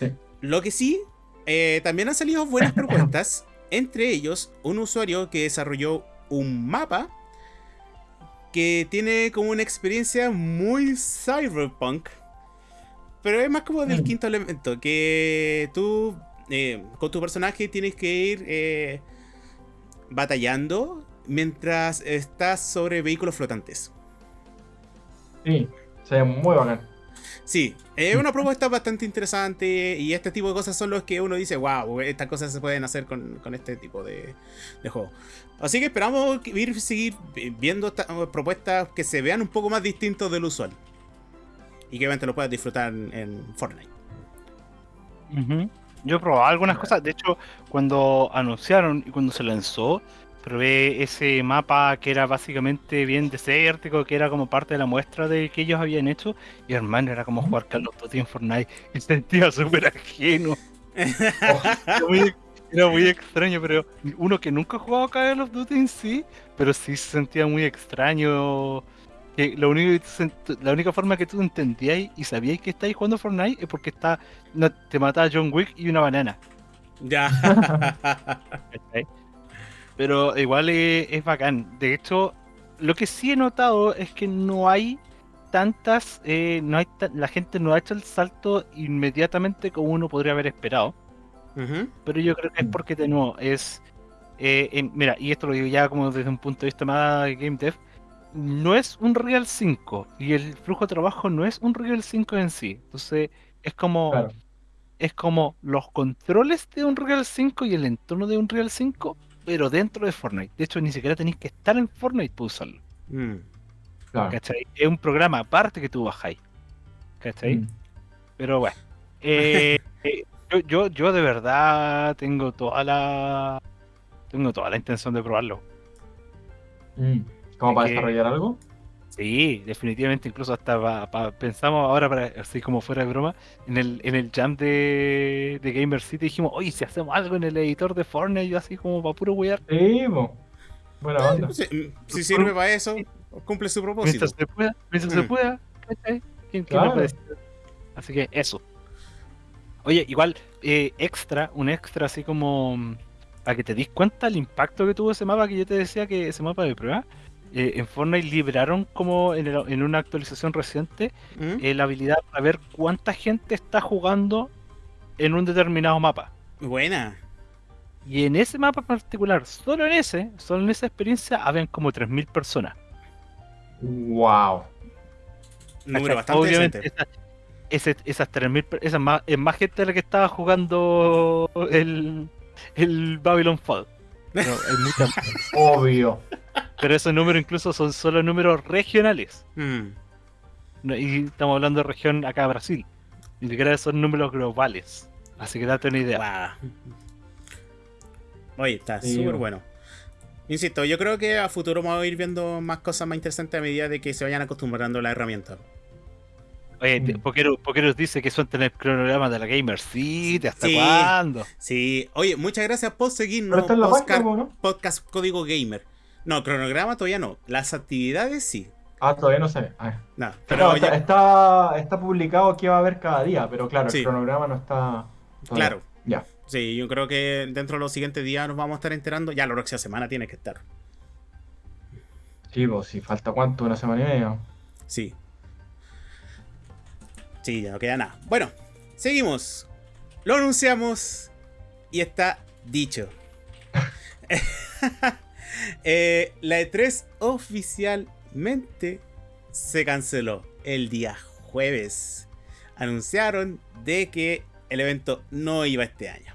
Sí. Lo que sí, eh, también han salido buenas propuestas. entre ellos, un usuario que desarrolló un mapa que tiene como una experiencia muy cyberpunk. Pero es más como del quinto elemento. Que tú, eh, con tu personaje, tienes que ir eh, batallando mientras estás sobre vehículos flotantes. Sí, se ve muy bacán. Sí, es una propuesta bastante interesante y este tipo de cosas son los que uno dice, wow, estas cosas se pueden hacer con, con este tipo de, de juego. Así que esperamos ir seguir viendo estas propuestas que se vean un poco más distintos del usual. Y que obviamente lo puedas disfrutar en, en Fortnite. Yo he probado algunas cosas. De hecho, cuando anunciaron y cuando se lanzó, probé ese mapa que era básicamente bien desértico, que era como parte de la muestra de que ellos habían hecho. Y hermano, era como jugar Call of Duty en Fortnite. Y sentía súper ajeno. Era muy, era muy extraño, pero uno que nunca ha jugado Call of Duty en sí, pero sí se sentía muy extraño. Que lo único la única forma que tú entendíais y sabíais que estáis jugando Fortnite es porque está, te mata John Wick y una banana. ya. Pero igual es, es bacán. De hecho, lo que sí he notado es que no hay tantas, eh, no hay la gente no ha hecho el salto inmediatamente como uno podría haber esperado. Pero yo creo que es porque de nuevo es, eh, en- mira, y esto lo digo ya como desde un punto de vista más de game dev, no es un Real 5 y el flujo de trabajo no es un Real 5 en sí. Entonces es como Claro. es como los controles de un Real 5 y el entorno de un Real 5, pero dentro de Fortnite. De hecho, ni siquiera tenéis que estar en Fortnite para usarlo. Mm. Claro. ¿Cachai? Es un programa aparte que tú bajáis. ¿Cachai? Mm. Pero bueno. eh, eh, yo, yo, yo de verdad tengo toda la. Tengo toda la intención de probarlo. Mm, ¿Como Es para que- desarrollar algo? Sí, definitivamente, incluso hasta pa- pa- pensamos ahora, para, así como fuera de broma, en el, en el jam de, de Gamer City dijimos, oye, si hacemos algo en el editor de Fortnite, yo así como para puro wear, Sí, po. Buena onda. Si, si sirve para eso, cumple su propósito. mientras se pueda, mientras se Mm. pueda, ¿cachai? ¿Quién, quién Claro. puede decir? Así que eso. Oye, igual, eh, extra, un extra así como mm, para que te dis cuenta el impacto que tuvo ese mapa que yo te decía que ese mapa de prueba. Eh, en Fortnite liberaron como en, el- en una actualización reciente ¿Mm? eh, la habilidad para ver cuánta gente está jugando en un determinado mapa. Buena. Y en ese mapa en particular, solo en ese, solo en esa experiencia, habían como 3.000 personas. Wow. Número bastante Obviamente, decente. esa- ese- esas 3.000 per- esa es más, es más gente de la que estaba jugando el, el Babylon Fall. Pero, hay mucha más. Obvio. Pero esos números incluso son solo números regionales. Mm. No, Y estamos hablando de región acá Brasil. Ni siquiera son números globales. Así que date una idea. Oye, está súper bueno. bueno. Insisto, yo creo que a futuro vamos a ir viendo más cosas más interesantes a medida de que se vayan acostumbrando a la herramienta. Oye. Pokeros, Pokeros dice que son tener cronogramas de la Gamer City. ¿Hasta Sí. cuándo? Sí, oye, muchas gracias por Pero seguirnos. está en la Oscar- página, ¿no? podcast Código Gamer. No, cronograma todavía no. Las actividades sí. Ah, todavía no sé. Ah. No, Pero pero está, ya- está, está publicado que va a haber cada día, pero claro, Sí. el cronograma no está. todavía. claro. Ya. Sí, yo creo que dentro de los siguientes días nos vamos a estar enterando. Ya la próxima semana tiene que estar. Sí, pues si falta cuánto, una semana y media. Sí. Sí, ya no queda nada. Bueno, seguimos. Lo anunciamos y está dicho. Eh, la E3 oficialmente se canceló el día jueves. Anunciaron de que el evento no iba este año.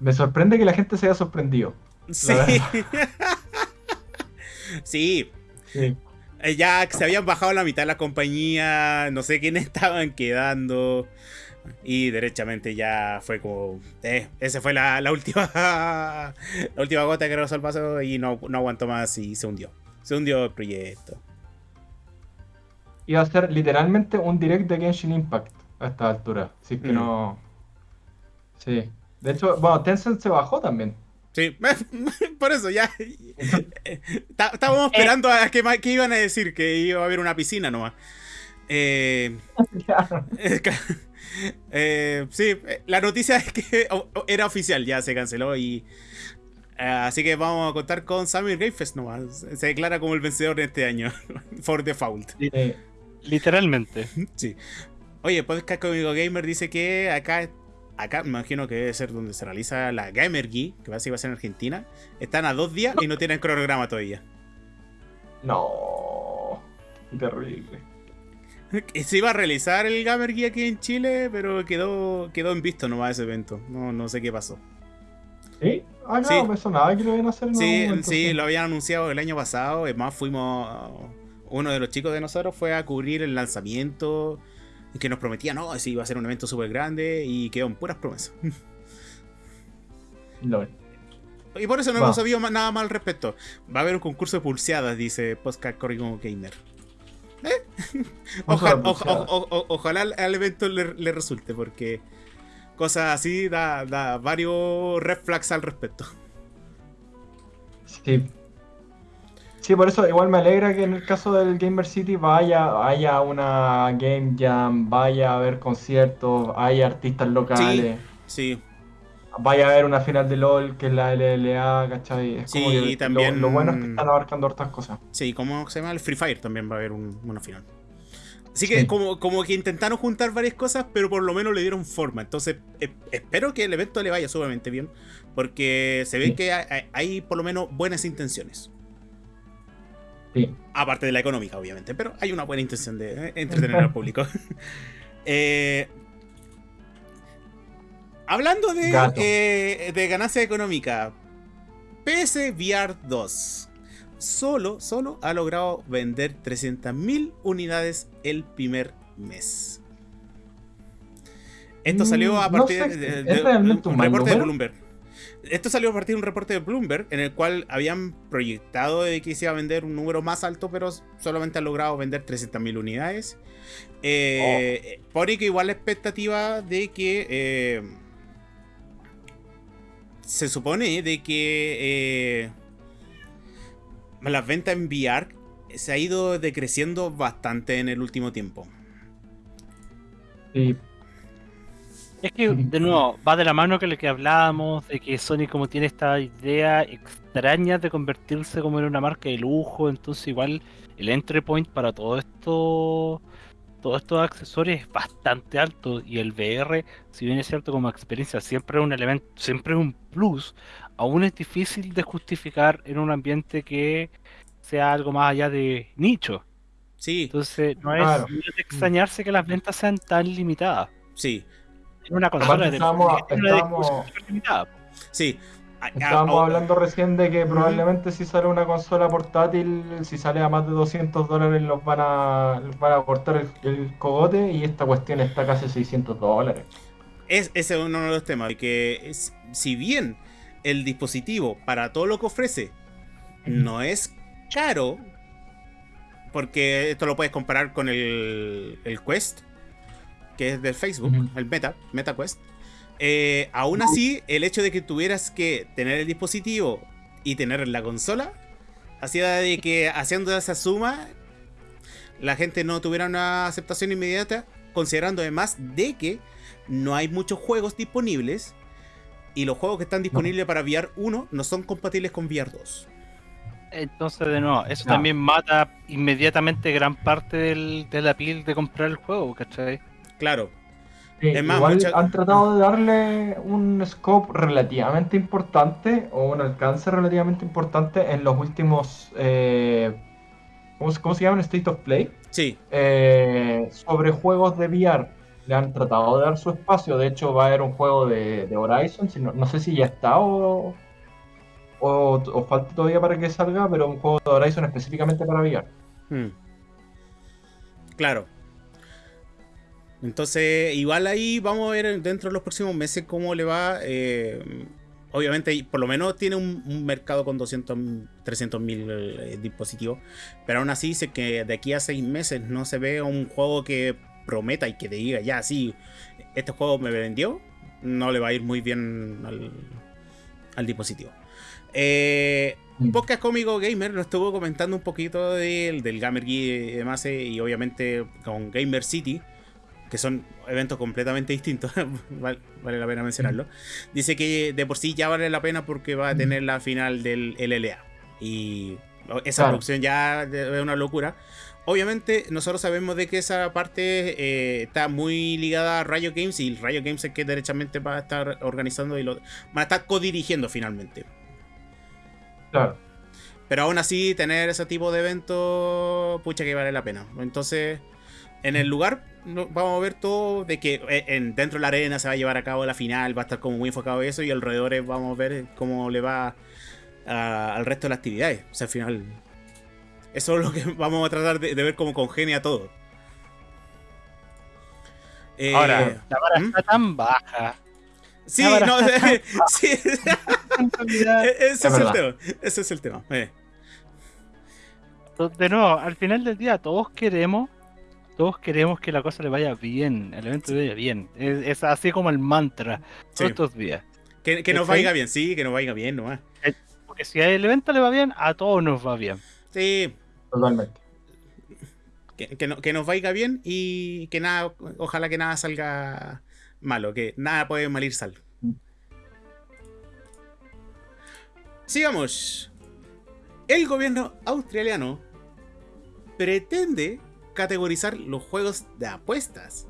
Me sorprende que la gente se haya sorprendido. Sí. sí, Sí. Eh, Ya se habían bajado la mitad de la compañía, no sé quiénes estaban quedando. Y derechamente ya fue como. Eh, esa fue la, la última. la última gota que rozó el vaso y no, no aguantó más y se hundió. Se hundió el proyecto. Iba a ser literalmente un direct de Genshin Impact a esta altura. Así que Mm. no. Sí. De hecho, bueno, Tencent se bajó también. Sí, por eso ya. Está- Estábamos esperando a que, iban a decir que iba a haber una piscina nomás. Eh, Claro. Eh. Eh, sí, eh, la noticia es que era oficial, ya se canceló y... eh, así que vamos a contar con Summer Game Fest nomás. Se declara como el vencedor de este año. For default. Literalmente. Sí. Oye, Podcast Cómico Gamer dice que acá, acá me imagino que debe ser donde se realiza la Gamer Geek, que parece que va a ser en Argentina. Están a dos días y no tienen cronograma todavía. No. Terrible. Se iba a realizar el Gamer Geek aquí en Chile, pero quedó, quedó en visto nomás ese evento. No, no sé qué pasó. ¿Sí? Ah, no, Sí. me sonaba que lo iban a hacer en Sí, algún momento, sí, lo habían anunciado el año pasado. Es más, fuimos. Uno de los chicos de nosotros fue a cubrir el lanzamiento. Y que nos prometía, no, sí, iba a ser un evento súper grande. Y quedó en puras promesas. Lol. Y por eso no hemos sabido nada más al respecto. Va a haber un concurso de pulseadas, dice Postcard Corrigo Gamer. ¿Eh? Oja- de oja- pulseadas. o- o- ojalá al- al evento le, le resulte, porque cosas así da, da varios red flags al respecto. Sí. Sí, por eso igual me alegra que en el caso del Gamer City vaya, haya una Game Jam, vaya a haber conciertos, haya artistas locales, Sí, vaya a haber una final de LOL que es la LLA, ¿cachai? Es Sí, como y lo- también- lo, bueno es que están abarcando hartas cosas. sí, como se llama el Free Fire también va a haber un- una final. Así que Sí. como, como que intentaron juntar varias cosas, pero por lo menos le dieron forma. Entonces, eh, espero que el evento le vaya sumamente bien, porque se ve Sí. que hay, hay por lo menos buenas intenciones. Sí. Aparte de la económica, obviamente, pero hay una buena intención de eh, entretener al público. Eh, hablando de, eh, de ganancia económica, PS VR 2 solo, solo ha logrado vender 300.000 unidades el primer mes. Esto Mm, salió a no partir sé, de, ¿es de- un reporte de? Bloomberg. Esto salió a partir de un reporte de Bloomberg en el cual habían proyectado de que se iba a vender un número más alto, pero solamente han logrado vender 300.000 unidades. Eh, Pone que igual la expectativa de que eh, se supone de que eh, las ventas en VR se ha ido decreciendo bastante en el último tiempo. Sí, Es que, de nuevo, va de la mano con lo que hablábamos, de que Sony como tiene esta idea extraña de convertirse como en una marca de lujo, entonces igual el entry point para todo esto, todos estos accesorios es bastante alto y el VR, si bien es cierto como experiencia, siempre es un elemento, siempre es un plus, aún es difícil de justificar en un ambiente que sea algo más allá de nicho. Sí, Entonces no es, Claro. no es de extrañarse que las ventas sean tan limitadas. sí, En una consola de estábamos- es una estábamos- discusión súper limitada. sí. Estábamos hablando recién de que probablemente si sale una consola portátil, si sale a más de 200 dólares, los van a, les van a cortar el, el cogote y esta cuestión está casi a 600 dólares. Es, ese es uno de los temas. de Que es- si bien el dispositivo, para todo lo que ofrece, no es caro, porque esto lo puedes comparar con el, el Quest, que es del Facebook, el Meta, Meta Quest. eh, aún así, el hecho de que tuvieras que tener el dispositivo y tener la consola, hacía de que haciendo esa suma, la gente no tuviera una aceptación inmediata, considerando además de que no hay muchos juegos disponibles y los juegos que están disponibles para VR 1 no son compatibles con VR 2. Entonces, de nuevo, eso No. también mata inmediatamente gran parte del, de la piel de comprar el juego, ¿cachai? Claro, Sí, Es más, igual mucha- han tratado de darle un scope relativamente importante o un alcance relativamente importante en los últimos. eh, ¿cómo, se- cómo se llaman? State of Play. sí, eh, sobre juegos de VR. Le han tratado de dar su espacio. De hecho, va a haber un juego de, de Horizon. si no, no sé si ya está o, o, o falta todavía para que salga, pero un juego de Horizon específicamente para VR. Hmm. Claro. Entonces, igual ahí vamos a ver dentro de los próximos meses cómo le va. eh, obviamente, por lo menos tiene un, un mercado con 200, 300 mil dispositivos. Pero aún así, sé que de aquí a seis meses no se ve un juego que prometa y que te diga, ya, sí, este juego me vendió. No le va a ir muy bien al, al dispositivo. Eh, Mm. Podcast Cómico Gamer nos estuvo comentando un poquito del, del Gamer Geek y demás, eh, y obviamente con Gamer City, que son eventos completamente distintos, vale, vale la pena mencionarlo. Dice que de por sí ya vale la pena porque va a tener la final del LLA. Y esa Claro. producción ya es una locura. Obviamente, nosotros sabemos de que esa parte eh, está muy ligada a Rayo Games y Rayo Games es que derechamente va a estar organizando y lo, van a estar codirigiendo finalmente. Claro. Pero aún así, tener ese tipo de evento, pucha que vale la pena. Entonces, en el lugar, vamos a ver todo de que eh, en, dentro de la arena se va a llevar a cabo la final, va a estar como muy enfocado en eso y alrededor vamos a ver cómo le va a- al resto de las actividades. O sea, al final, eso es lo que vamos a tratar de, de ver cómo congenia todo. Eh, Ahora, la vara ¿Mm? está tan baja. sí, no, está sí, realidad, ese es, el tema. Ese es el tema. eh. de nuevo, al final del día todos queremos, todos queremos que la cosa le vaya bien, el evento le vaya bien. Es, es así como el mantra Sí. todos estos días. Que, que nos vaya bien, sí, que nos vaya bien nomás. Porque si el evento le va bien, a todos nos va bien. Sí, Totalmente. que, que, no- que nos vaya bien y que nada, ojalá que nada salga malo, que nada puede malir sal. Sigamos. El gobierno australiano pretende categorizar los juegos de apuestas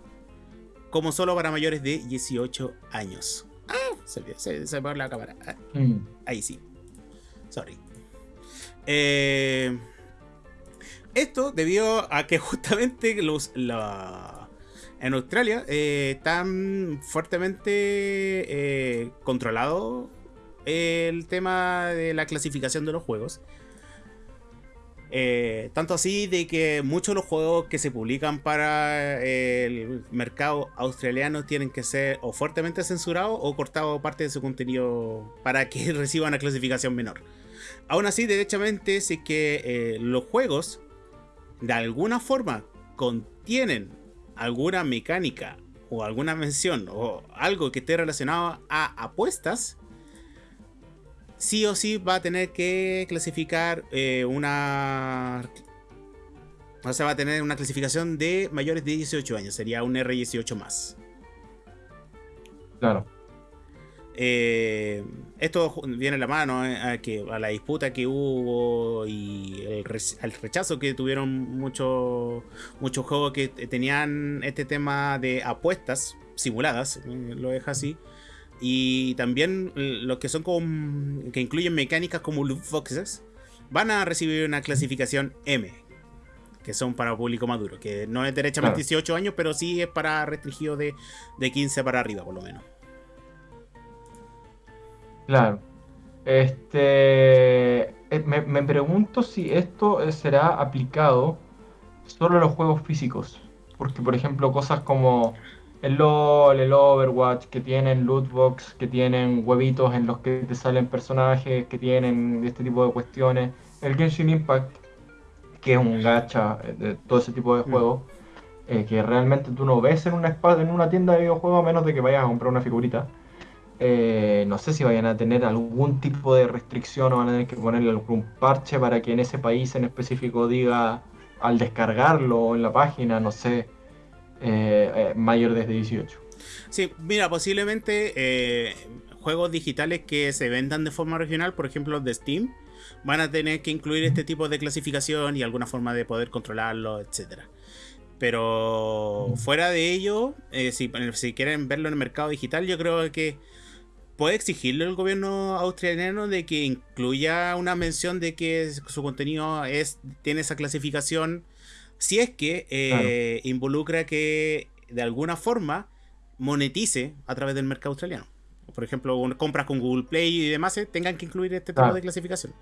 como solo para mayores de 18 años. Ah, se, se, se me la cámara. Ah, Mm. Ahí sí. Sorry. Eh, esto debido a que justamente los la- en Australia eh, están fuertemente eh, controlado el tema de la clasificación de los juegos. Eh, tanto así de que muchos de los juegos que se publican para el mercado australiano tienen que ser o fuertemente censurados o cortados parte de su contenido para que reciban una clasificación menor. Aún así, derechamente, si que eh, los juegos de alguna forma contienen alguna mecánica o alguna mención o algo que esté relacionado a apuestas, sí o sí va a tener que clasificar eh, una... O sea, va a tener una clasificación de mayores de 18 años. Sería un R18 más. Claro. Eh, esto viene a la mano eh, a, que, a la disputa que hubo y el, al rechazo que tuvieron muchos muchos juegos que tenían este tema de apuestas simuladas, lo deja así. Y también los que son como, que incluyen mecánicas como loot boxes van a recibir una clasificación M, que son para público maduro, que no es derechamente 18 años, pero sí es para restringido de, de 15 para arriba, por lo menos. Claro. Este. Eh, me, me pregunto si esto eh, será aplicado solo a los juegos físicos. Porque, por ejemplo, cosas como el LOL, el Overwatch, que tienen lootbox, que tienen huevitos en los que te salen personajes, que tienen este tipo de cuestiones. El Genshin Impact, que es un gacha de todo ese tipo de mm. juegos, eh, que realmente tú no ves en una, en una tienda de videojuegos a menos de que vayas a comprar una figurita. Eh, no sé si vayan a tener algún tipo de restricción o van a tener que ponerle algún parche para que en ese país en específico diga al descargarlo en la página, no sé eh, eh, mayor desde 18. Sí, mira, posiblemente eh, juegos digitales que se vendan de forma regional, por ejemplo de Steam, van a tener que incluir este tipo de clasificación y alguna forma de poder controlarlo, etcétera. Pero fuera de ello, si, si, quieren verlo en el mercado digital, yo creo que puede exigirle el gobierno australiano de que incluya una mención de que su contenido es tiene esa clasificación si es que eh, involucra que de alguna forma monetice a través del mercado australiano. Por ejemplo, compras con Google Play y demás eh, tengan que incluir este tipo de clasificación.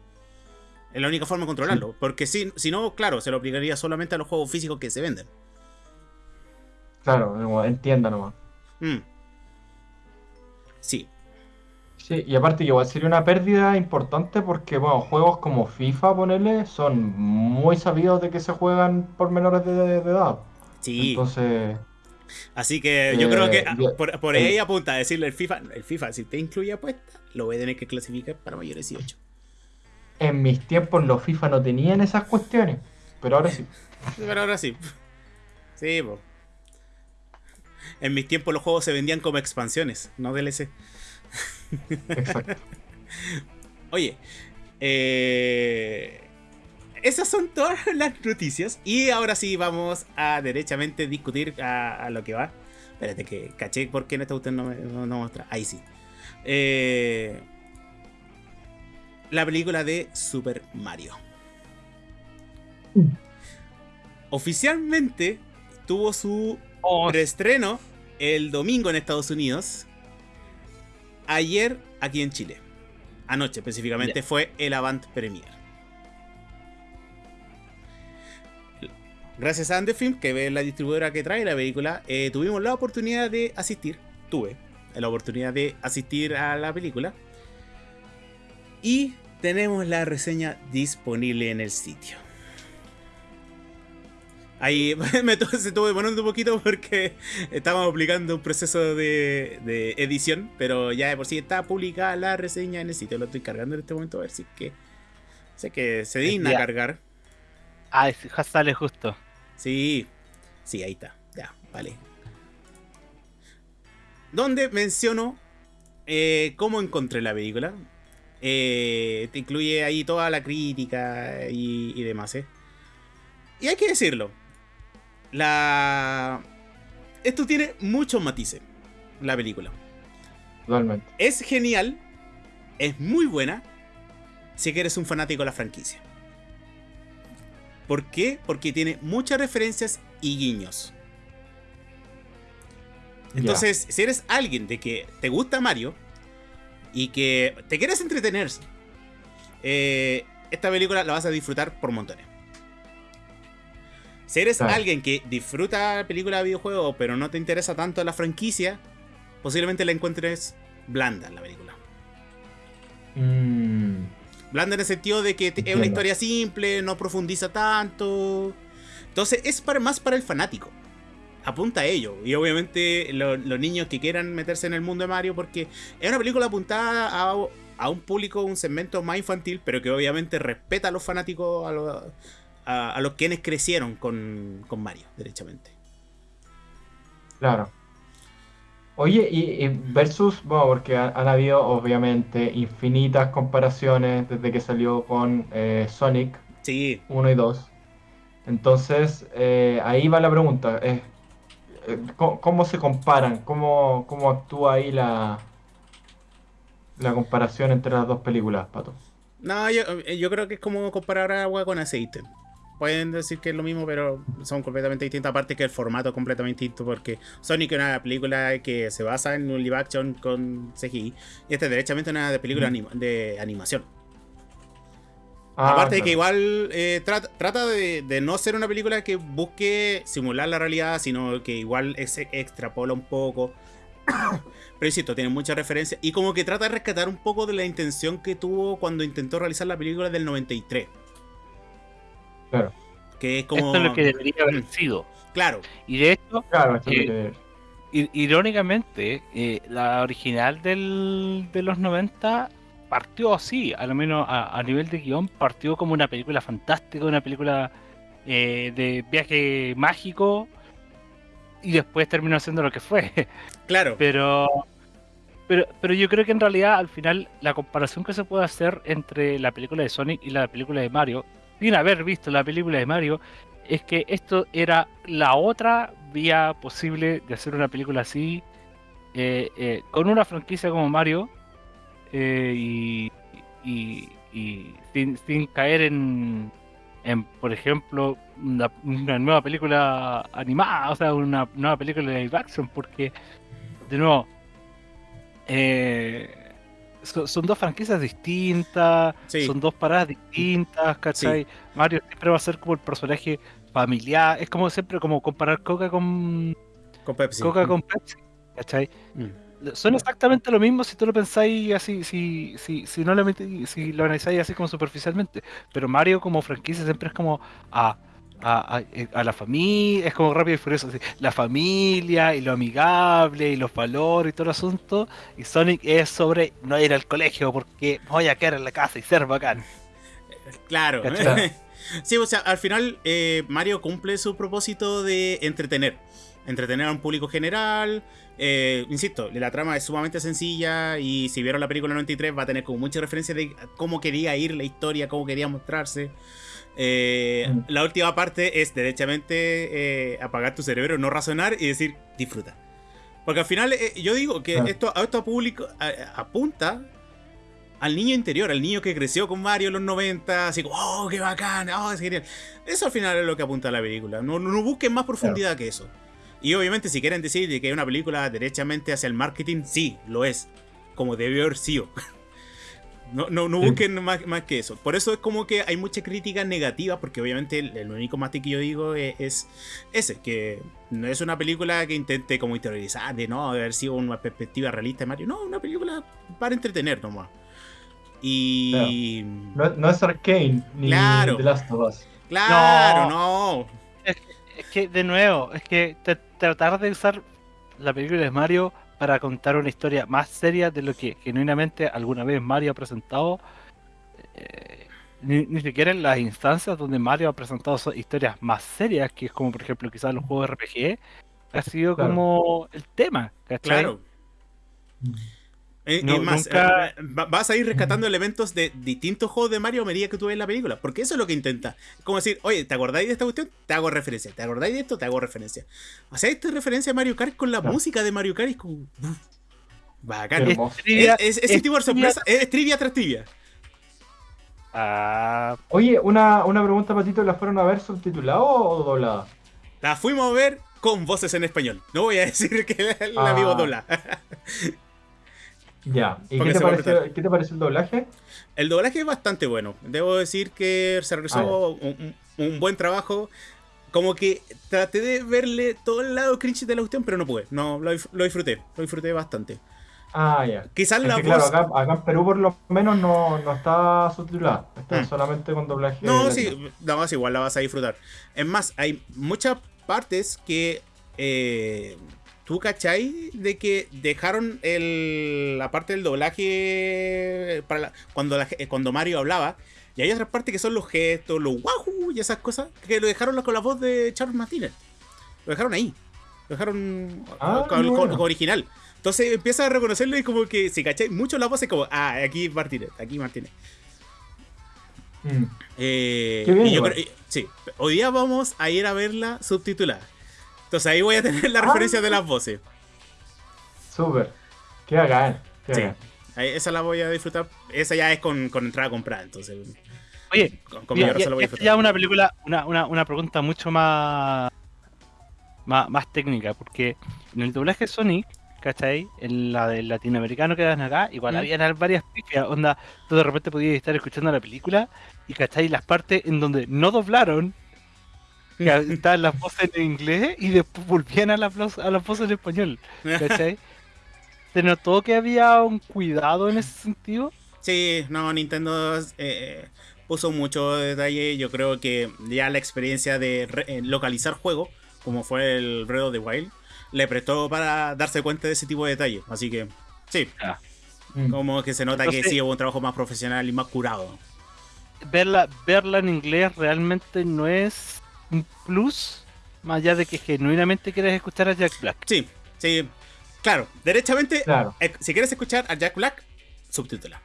Es la única forma de controlarlo. Porque si, si no, claro, se lo aplicaría solamente a los juegos físicos que se venden. Claro, entienda nomás. Mm. Sí. Sí, y aparte igual sería una pérdida importante porque, bueno, juegos como FIFA, ponerle, son muy sabidos de que se juegan por menores de, edad. Sí. Entonces... Así que yo creo que ah, por, ahí apunta a decirle el FIFA, el FIFA, si te incluye apuesta, lo voy a tener que clasificar para mayores 18. En mis tiempos los FIFA no tenían esas cuestiones, pero ahora sí. pero ahora sí. Sí, pues. En mis tiempos los juegos se vendían como expansiones, no DLC. Exacto. Oye, eh, esas son todas las noticias. Y ahora sí vamos a derechamente discutir a, lo que va. Espérate que caché por qué no está usted no, no, no muestra. Ahí sí. Eh, la película de Super Mario. Oficialmente tuvo su oh. reestreno el domingo en Estados Unidos ayer aquí en Chile. Anoche específicamente fue el Avant Premier. Gracias a Andefilm, que es la distribuidora que trae la película, eh, tuvimos la oportunidad de asistir. Tuve la oportunidad de asistir a la película. Y tenemos la reseña disponible en el sitio. Ahí me se estuvo demorando un poquito porque estábamos aplicando un proceso de, edición, pero ya de por sí está publicada la reseña en el sitio. Lo estoy cargando en este momento a ver si es que. Sé que se digna cargar. Ah, sale justo. Sí, sí, ahí está. Ya, vale. Donde menciono eh, cómo encontré la película. Eh, te incluye ahí toda la crítica y, y demás, ¿eh? Y hay que decirlo, la... Esto tiene muchos matices, la película. Totalmente. Es genial, es muy buena, si que eres un fanático de la franquicia. ¿Por qué? Porque tiene muchas referencias y guiños. Entonces, si eres alguien de que te gusta Mario y que te quieres entretener, eh, esta película la vas a disfrutar por montones. Si eres Claro. alguien que disfruta películas de videojuegos, pero no te interesa tanto la franquicia, posiblemente la encuentres blanda la película. Mm, Blanda en el sentido de que es una historia simple, no profundiza tanto. Entonces es para, más para el fanático. Apunta a ello. Y obviamente lo- los niños que quieran meterse en el mundo de Mario, porque es una película apuntada a, a un público, un segmento más infantil, pero que obviamente respeta a los fanáticos, a los, a, a los quienes crecieron con, con Mario, derechamente. claro. Oye, y, y versus, bueno, porque ha- han habido obviamente infinitas comparaciones desde que salió con eh, Sonic Sí, 1 y 2. Entonces, eh, ahí va la pregunta. eh, ¿cómo, cómo se comparan? ¿Cómo, cómo actúa ahí la, la comparación entre las dos películas, Pato? No, yo, yo creo que es como comparar agua con aceite. Pueden decir que es lo mismo, pero son completamente distintas. Aparte que el formato es completamente distinto, porque Sonic es una película que se basa en un live action con CGI. Y esta es derechamente una de película anima- de animación. Ah, Aparte de que igual eh, trata, trata de, de no ser una película que busque simular la realidad, sino que igual ex- extrapola un poco. Pero insisto, tiene muchas referencias. Y como que trata de rescatar un poco de la intención que tuvo cuando intentó realizar la película del 93. Claro, Que es como. Esto es lo que debería haber Mm. sido. Claro, Y de hecho, claro, esto es lo Eh, irónicamente, eh, la original del, de los 90 partió así, a lo menos a, a nivel de guion, partió como una película fantástica, una película eh, de viaje mágico, y después terminó siendo lo que fue. claro. Pero, pero, pero yo creo que en realidad al final la comparación que se puede hacer entre la película de Sonic y la película de Mario, sin haber visto la película de Mario, es que esto era la otra vía posible de hacer una película así, eh, eh, con una franquicia como Mario, eh, y, sin, caer en, por ejemplo, una, una nueva película animada, o sea, una nueva película de live action, porque, de nuevo, eh, so- son dos franquicias distintas, Sí. son dos paradas distintas, ¿cachai? Mario siempre va a ser como el personaje familiar, es como siempre como comparar Coca con Con Pepsi. Coca con Pepsi, ¿cachai? Mm. Son exactamente lo mismo si tú lo pensáis así, si, si, si no lo si lo analizáis así como superficialmente. Pero Mario como franquicia siempre es como a, a, a- a la familia, es como rápido y furioso, así, la familia y lo amigable y los valores y todo el asunto. Y Sonic es sobre no ir al colegio porque voy a quedar en la casa y ser bacán. Claro. Sí, o sea, al final eh, Mario cumple su propósito de entretener. Entretener a un público general. Eh, insisto, la trama es sumamente sencilla y si vieron la película 93 va a tener como mucha referencia de cómo quería ir la historia, cómo quería mostrarse. Eh, Mm. La última parte es derechamente eh, apagar tu cerebro, no razonar y decir disfruta. Porque al final yo digo que Claro. esto, a esto público a- apunta al niño interior, al niño que creció con Mario en los 90, así como, oh, qué bacán, oh, es genial. Eso al final es lo que apunta a la película. No, no busquen más profundidad que eso. Y obviamente, si quieren decir de que es una película derechamente hacia el marketing, sí, lo es. Como debió haber sido. No, no, no busquen más, más que eso. Por eso es como que hay mucha crítica negativa, porque obviamente el, el único matiz que yo digo es, es ese, que no es una película que intente como interiorizar de no haber sido una perspectiva realista de Mario. No, una película para entretener nomás. Y... No, no es Arcane ni Claro. The Last of Us. Claro, no. Es que, de nuevo, es que te- tratar de usar la película de Mario para contar una historia más seria de lo que genuinamente alguna vez Mario ha presentado, eh, ni, ni siquiera en las instancias donde Mario ha presentado historias más serias, que es como por ejemplo quizás los juegos RPG, ha sido Claro. como el tema, ¿cachai? Claro. Eh, No, es más, nunca- eh, va- vas a ir rescatando elementos de distintos juegos de Mario a medida que tú ves la película. Porque eso es lo que intenta. Es como decir, oye, ¿te acordáis de esta cuestión? Te hago referencia. ¿Te acordáis de esto? Te hago referencia. O sea, esta referencia a Mario Kart con la Claro. música de Mario Kart es como. uf, Bacán. Es. Trivia- es- ese es tipo de trivia- sorpresa. Es trivia tras trivia. Ah, Oye, una, una pregunta, Patito, ¿la fueron a ver subtitulada o doblada? La fuimos a ver con voces en español. No voy a decir que la, la Ah. vimos doblada. Ya. ¿Y qué te, pareció, qué pareció el doblaje? El doblaje es bastante bueno. Debo decir que se realizó Ah, un, buen trabajo. como que traté de verle todo el lado cringe de la cuestión, pero no pude. No, lo, disfruté. Lo disfruté bastante. Ah, ya. Quizás Es la que, voz. claro, acá, acá en Perú por lo menos no, no está subtitulada. Está Mm. solamente con doblaje. No, sí, no, es igual la vas a disfrutar. Es más, hay muchas partes que eh, tú cachai de que dejaron el, la parte del doblaje para la- cuando, la- eh, cuando Mario hablaba. Y hay otras partes que son los gestos, los wahoo y esas cosas que lo dejaron con la voz de Charles Martínez. Lo dejaron ahí. Lo dejaron Ah, con, original. Entonces empiezas a reconocerlo y como que si cachai mucho la voz es como, ah, aquí Martínez, aquí Martínez. Mm, Eh, Qué bien, y yo igual. creo- y- sí, hoy día vamos a ir a verla subtitulada. Entonces ahí voy a tener la Ah. referencia de las voces. Súper. Qué bacán. Qué Sí. bacán. Esa la voy a disfrutar. Esa ya es con, con entrada comprada, entonces Oye, con, con ya, la voy a esta disfrutar. ya es una película, una, una, una pregunta mucho más, más, más técnica, porque en el doblaje Sonic, ¿cachai? En la del latinoamericano que dan acá, igual Mm. había varias pifias, onda, tú de repente podías estar escuchando la película y, ¿cachai? Las partes en donde no doblaron, estaban las voces en inglés y después volvían a las, voz- a las voces en español, ¿cachai? ¿Se notó que había un cuidado en ese sentido? Sí, no, Nintendo eh, puso mucho detalle. Yo creo que ya la experiencia de re- eh, localizar juegos, como fue el Breath of the Wild, le prestó para darse cuenta de ese tipo de detalles. Así que, sí, Mm. como que se nota que Entonces- sí hubo un trabajo más profesional y más curado. verla, verla en inglés realmente no es un plus, más allá de que genuinamente quieres escuchar a Jack Black. Sí, sí. Claro, derechamente, Claro, eh, si quieres escuchar a Jack Black, subtítula.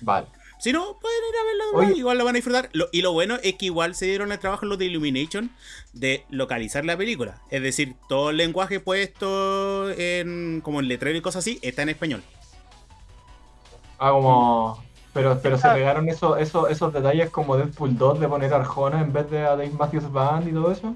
vale. Si no, pueden ir a verla Oye. igual la van a disfrutar. Lo- y lo bueno es que igual se dieron el trabajo los de Illumination de localizar la película. Es decir, todo el lenguaje puesto en como en letrero y cosas así está en español. Ah, como. Pero, pero se Ah. pegaron eso, eso, esos detalles como Deadpool 2 de poner a Arjona en vez de a Dave Matthews Band y todo eso.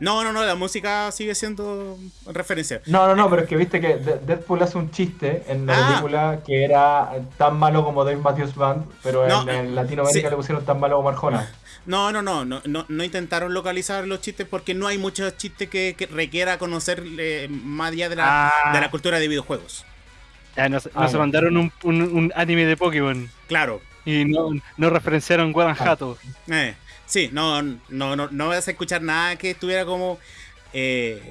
No, no, no, la música sigue siendo referencia. No, no, no, pero es que viste que De- Deadpool hace un chiste en la Ah. película que era tan malo como Dave Matthews Band, pero No, en, en Latinoamérica sí. le pusieron tan malo como Arjona. No, no, no, no, no, no intentaron localizar los chistes porque no hay muchos chistes que, que requiera conocer eh, más allá de la, Ah, de la cultura de videojuegos. Ya Ah, ya. mandaron un, un- un anime de Pokémon Claro. y no, no referenciaron Guanajuato. Eh, sí, no, no, no, no vas a escuchar nada que estuviera como eh,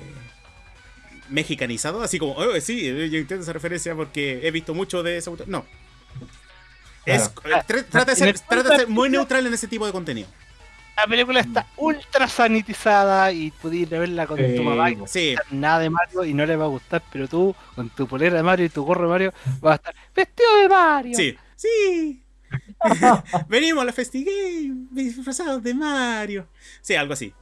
mexicanizado, así como, oh, sí, yo entiendo esa referencia porque he visto mucho de ese autor. No. Es, tra- trata, de ser, trata de ser muy neutral en ese tipo de contenido. La película está ultra sanitizada y pudiste verla con tu mamá y no Sí, nada de Mario y no le va a gustar, pero tú con tu polera de Mario y tu gorro de Mario vas a estar vestido de Mario. sí, sí. Venimos a la FestiGame disfrazados de Mario. Sí, algo así.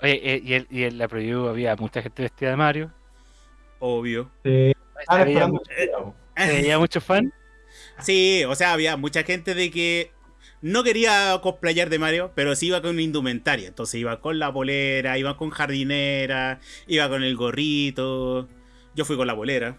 Oye, eh, y, el- y en la preview había mucha gente vestida de Mario. Obvio. Sí, estaban Se veía, esperando mu- que llegara, po. se veía muchos fans. Sí, o sea, había mucha gente de que no quería cosplayar de Mario, pero sí iba con indumentaria. Entonces iba con la polera, iba con jardinera, iba con el gorrito. Yo fui con la polera.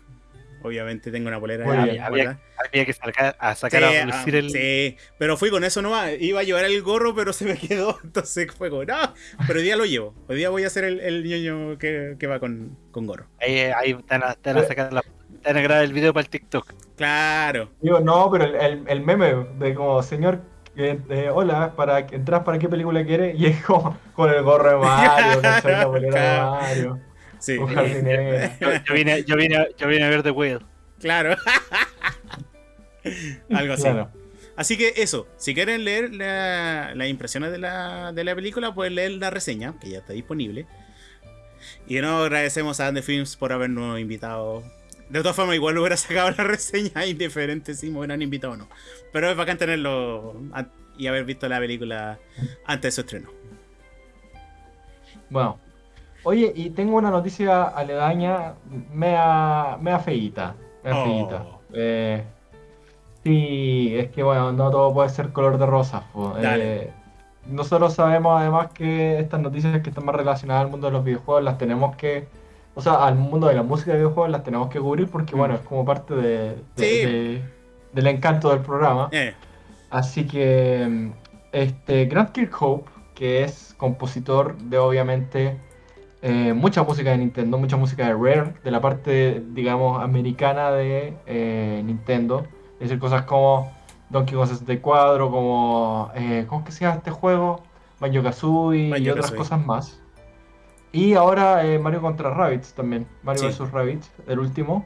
Obviamente tengo una ahí, bien. Había, que sacar, a Sí, a ah, lucir el. sí, pero fui con eso nomás. Iba a llevar el gorro, pero se me quedó. Entonces fue como, no. Pero hoy día lo llevo. Hoy día voy a ser el, el ñoño que, que va con, con gorro. Ahí, ahí te van a, van a sacar la. Te van a grabar el video para el TikTok. Claro. Digo, no, pero el, el, el meme de como, señor, eh, eh, hola, para entras para qué película quiere y es como con el gorro de Mario, ¿cachai? La polera de. Mario, Sí. con. Yo, yo vine, yo, vine, yo vine a ver The Whale. Claro. Algo así. Claro. Así que eso, si quieren leer la- las impresiones de la, de la película, pueden leer la reseña, que ya está disponible. Y de nuevo agradecemos a Ande Films por habernos invitado. De todas formas, igual hubiera sacado la reseña indiferente si me hubieran invitado o no. Pero es bacán tenerlo y haber visto la película antes de su estreno. Bueno. Oye, y tengo una noticia aledaña, mea, mea feíta. Mea Oh. feíta. Eh, sí, es que bueno, no todo puede ser color de rosa. po. Dale. Eh, nosotros sabemos además que estas noticias que están más relacionadas al mundo de los videojuegos las tenemos que, o sea, al mundo de la música de videojuegos las tenemos que cubrir porque Mm. bueno, es como parte de, de- Sí. de- del encanto del programa. Eh, Así que mm, este Grant Kirkhope, que es compositor de obviamente eh, mucha música de Nintendo, mucha música de Rare, de la parte, digamos, americana de eh, Nintendo. Es decir, cosas como Donkey Kong 64, como. Eh, ¿Cómo es que se llama este juego? Banjo Kazooie y otras cosas más. Y ahora eh, Mario contra Rabbids también. Mario Sí. vs. Rabbids, el último.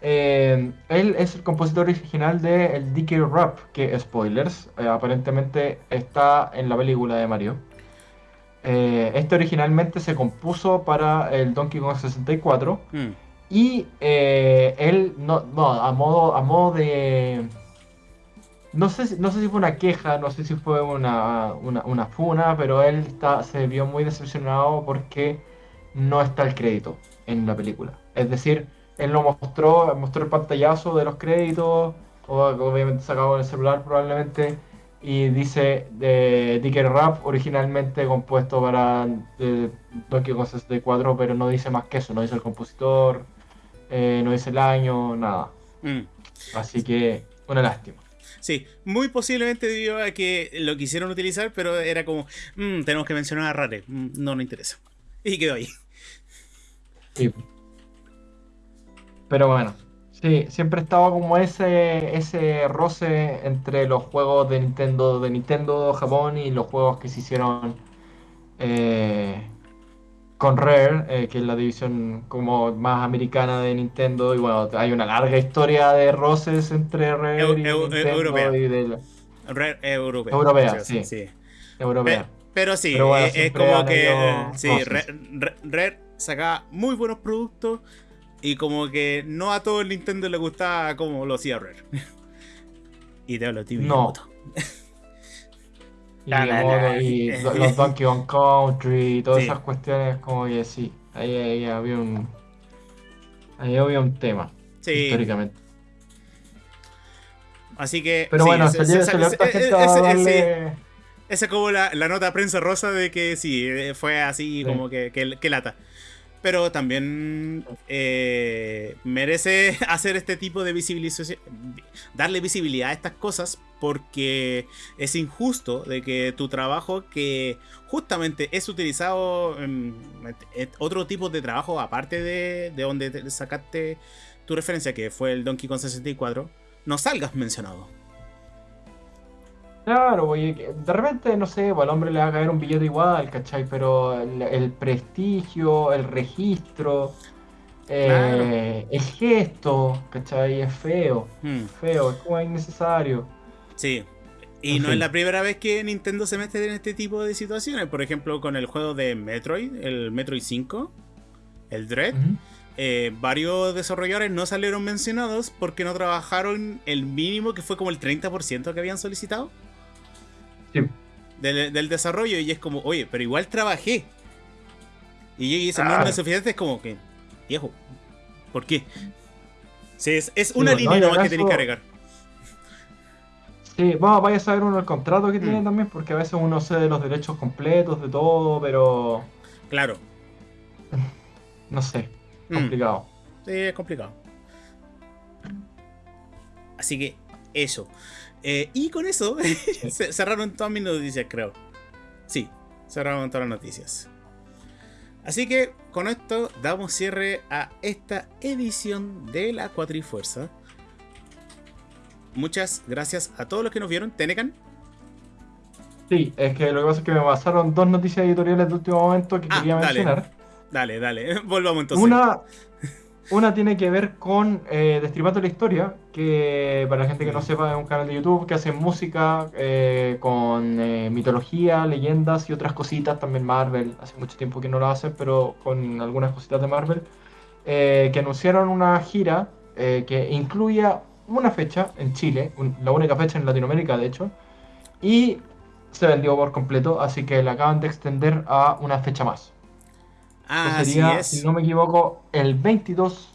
Eh, él es el compositor original de el DK Rap, que spoilers, eh, aparentemente está en la película de Mario. Este originalmente se compuso para el Donkey Kong 64 Mm, y eh, él no, no, a modo, a modo de no sé, si- no sé si fue una queja, no sé si fue una, una, una funa, pero él está, se vio muy decepcionado porque no está el crédito en la película. Es decir, él lo mostró, mostró el pantallazo de los créditos, obviamente sacado en el celular probablemente, y dice de Dicker Rap originalmente compuesto para eh, Donkey Kong 64, pero no dice más que eso, no dice el compositor, eh, no dice el año, nada. mm. Así que una lástima. Sí, muy posiblemente debido a que lo quisieron utilizar, pero era como, "Mm, tenemos que mencionar a Rare, Mm, no nos interesa. Y quedó ahí. Sí. Pero bueno, sí, siempre estaba como ese, ese roce entre los juegos de Nintendo, de Nintendo Japón y los juegos que se hicieron eh, con Rare, eh, que es la división como más americana de Nintendo. Y bueno, hay una larga historia de roces entre Rare Eu- y eu- Nintendo europea. y de la Rare europea. Europea, Sí, sí. europea. Pe- pero sí, Pero bueno, eh, es como que habido sí. Rare, Rare- sacaba muy buenos productos y como que no a todo el Nintendo le gustaba como lo hacía Rare. y te hablo ti, No. Y, La, la, Miyamoto la. y lo- los Donkey Kong Country y todas Sí. esas cuestiones, como que sí, ahí, ahí había un. Ahí había un tema, Sí, históricamente. así que. Pero sí, bueno, darle. Esa es como la, la nota prensa rosa de que sí, eh, fue así Sí. como que, que, que lata. Pero también eh, merece hacer este tipo de visibilización, darle visibilidad a estas cosas porque es injusto de que tu trabajo que justamente es utilizado en, otro tipo de trabajo aparte de, de donde te sacaste tu referencia que fue el Donkey Kong 64 no salgas mencionado. Claro, oye, que de repente, no sé, pues, al hombre le va a caer un billete igual, ¿cachai? Pero el, el prestigio, el registro, eh, el gesto, ¿cachai? Es feo, Hmm. feo, es como innecesario. Sí. Y En no es fin. la primera vez que Nintendo se mete en este tipo de situaciones. Por ejemplo, con el juego de Metroid, el Metroid 5, el Dread. Ujú. eh, varios desarrolladores no salieron mencionados porque no trabajaron el mínimo que fue como el 30% que habían solicitado Sí. del, del desarrollo. Y es como, oye, pero igual trabajé. Y, Claro. no es suficiente, es como que, viejo, ¿por qué? Sí, es, es una no, línea y nomás que tenéis que agregar. Sí, vamos, vaya a saber uno el contrato que tiene Mm. también, porque a veces uno cede los derechos completos de todo, pero Claro. no sé, Mm. complicado. Sí, es complicado. Así que eso. Eh, y con eso cerraron todas mis noticias, creo. Sí, cerraron todas las noticias. Así que con esto damos cierre a esta edición de la Cuatrifuerza. Muchas gracias a todos los que nos vieron. Tenecan. Sí, es que lo que pasa es que me pasaron dos noticias editoriales de último momento que Ah, quería dale. mencionar. Dale, dale. Volvamos entonces. Una, una tiene que ver con eh, Destripando la Historia, que para la gente que no sepa es un canal de YouTube que hace música eh, con eh, mitología, leyendas y otras cositas, también Marvel, hace mucho tiempo que no lo hacen, pero con algunas cositas de Marvel, eh, que anunciaron una gira que incluía una fecha en Chile, un- la única fecha en Latinoamérica de hecho, y se vendió por completo, así que la acaban de extender a una fecha más. Ah, que sería, así es. si no me equivoco, el 22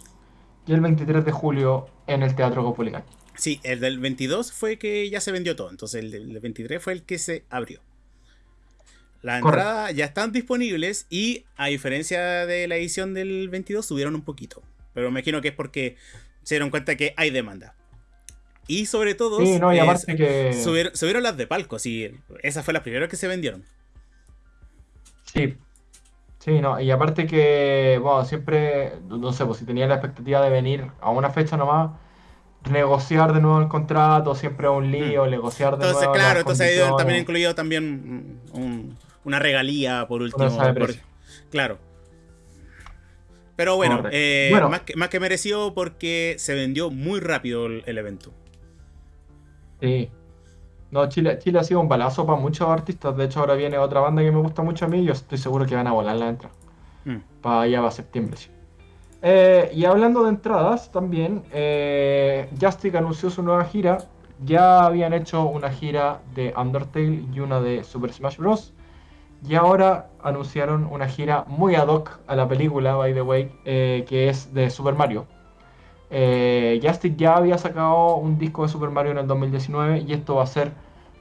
y el 23 de julio en el Teatro Copulicán. Sí, el del 22 fue que ya se vendió todo. Entonces el del 23 fue el que se abrió. Las entradas ya están disponibles y a diferencia de la edición del 22 subieron un poquito. Pero me imagino que es porque se dieron cuenta que hay demanda. Y sobre todo Sí, no, y que... subieron, subieron las de palco. Sí, esas fue las primeras que se vendieron. Sí. Sí, no, y aparte que, bueno, siempre, no sé, pues si tenía la expectativa de venir a una fecha nomás, negociar de nuevo el contrato, siempre es un lío, negociar de Entonces, nuevo claro, las entonces ahí también condiciones. incluido también mm, un- una regalía por último. por- claro. Pero bueno, eh, Bueno. Más, que, más que merecido porque se vendió muy rápido el, el evento. Sí. No, Chile, Chile ha sido un balazo para muchos artistas. De hecho, ahora viene otra banda que me gusta mucho a mí y yo estoy seguro que van a volar la entrada. Mm. Para allá va septiembre, sí. Eh, y hablando de entradas, también, eh, Justic anunció su nueva gira. Ya habían hecho una gira de Undertale y una de Super Smash Bros. Y ahora anunciaron una gira muy ad hoc a la película, by the way, eh, que es de Super Mario. Eh, Justic ya había sacado un disco de Super Mario en el 2019 y esto va a ser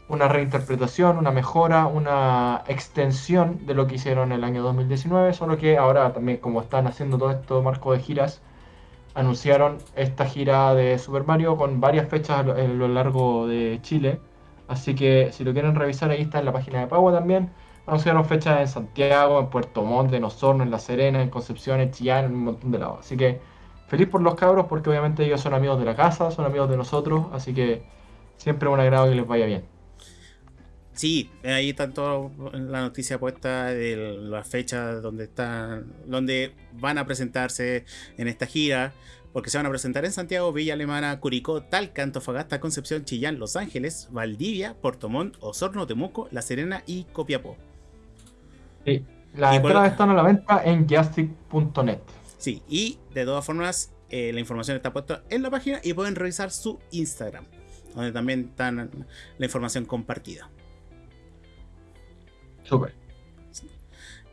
una reinterpretación, una mejora, una extensión de lo que hicieron en el año 2019, solo que ahora también como están haciendo todo esto marco de giras, anunciaron esta gira de Super Mario con varias fechas a lo, a lo largo de Chile, así que si lo quieren revisar ahí está en la página de Pagua también. Anunciaron fechas en Santiago, en Puerto Montt, en Osorno, en La Serena, en Concepción, en Chillán, en un montón de lados. Así que feliz por los cabros porque obviamente ellos son amigos de la casa, son amigos de nosotros, así que siempre un agrado que les vaya bien. Sí, ahí está toda la noticia puesta de las fechas donde están, donde van a presentarse en esta gira, porque se van a presentar en Santiago, Villa Alemana, Curicó, Talca, Antofagasta, Concepción, Chillán, Los Ángeles, Valdivia, Puerto Montt, Osorno, Temuco, La Serena y Copiapó. Sí, las Y por- entradas están a la venta en justic.net. Sí, y de todas formas, eh, la información está puesta en la página y pueden revisar su Instagram, donde también está la información compartida. Súper.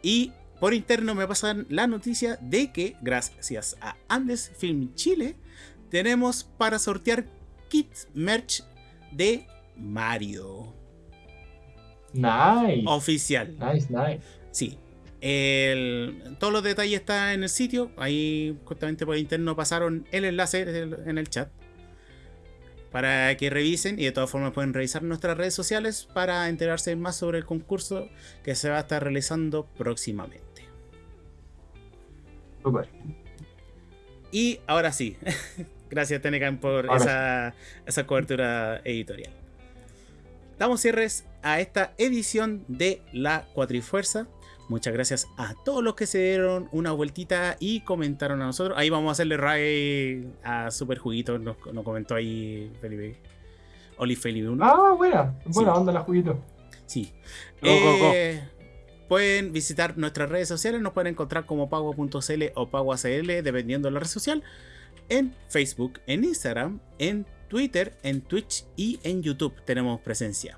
Y por interno me pasan la noticia de que, gracias a Andes Film Chile, tenemos para sortear kits merch de Mario. Nice. Oficial. Nice, nice. Sí. El- todos los detalles están en el sitio. Ahí justamente por interno pasaron el enlace en el chat. Para que revisen y de todas formas pueden revisar nuestras redes sociales para enterarse más sobre el concurso que se va a estar realizando próximamente. Súper. Y ahora sí, gracias Tenecan por esa, esa cobertura editorial. Damos cierres a esta edición de La Cuatrifuerza. Muchas gracias a todos los que se dieron una vueltita y comentaron a nosotros. Ahí vamos a hacerle ray a Super Juguito, nos, nos comentó ahí Felipe. Oli Felipe 1. Ah, buena. Buena Sí. onda la juguito. Sí. Go, go, go. Eh, Pueden visitar nuestras redes sociales, nos pueden encontrar como pago.cl o pagoacl, dependiendo de la red social, en Facebook, en Instagram, en Twitter, en Twitch y en YouTube tenemos presencia.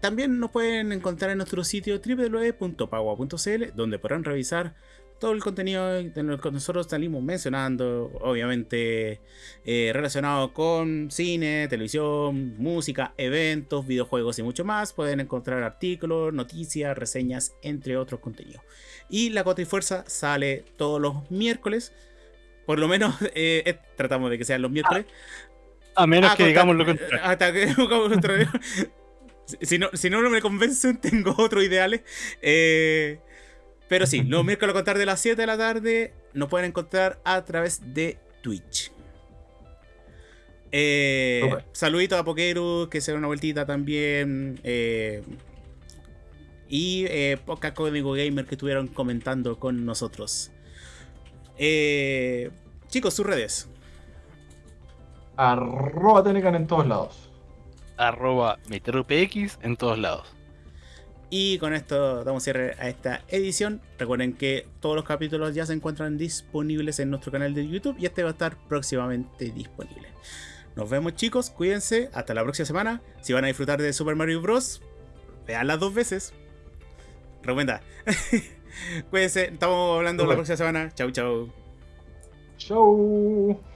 También nos pueden encontrar en nuestro sitio www.pagua.cl, donde podrán revisar todo el contenido de lo que nosotros salimos mencionando, obviamente eh, relacionado con cine, televisión, música, eventos, videojuegos y mucho más. Pueden encontrar artículos, noticias, reseñas, entre otros contenidos. Y la Cotrifuerza sale todos los miércoles. Por lo menos eh, eh, tratamos de que sean los miércoles. A menos Ah, que digamos lo contrario. Hasta que digamos lo contrario. Si- no, si no, no me convencen, tengo otros ideales. Eh, pero sí, los miércoles a contar de las 7 de la tarde nos pueden encontrar a través de Twitch. Eh, Súper. saludito a Pokeru, que se da una vueltita también. eh, y eh, Poca Código Gamer que estuvieron comentando con nosotros. Eh, chicos, sus redes. Arroba Tenecan en todos lados. Arroba MeteroPX en todos lados. Y con esto damos cierre a esta edición. Recuerden que todos los capítulos ya se encuentran disponibles en nuestro canal de YouTube y este va a estar próximamente disponible. Nos vemos chicos, cuídense, hasta la próxima semana. Si van a disfrutar de Super Mario Bros., veanlas dos veces. Recomienda. cuídense, estamos hablando la próxima semana. Chau, chau. Show.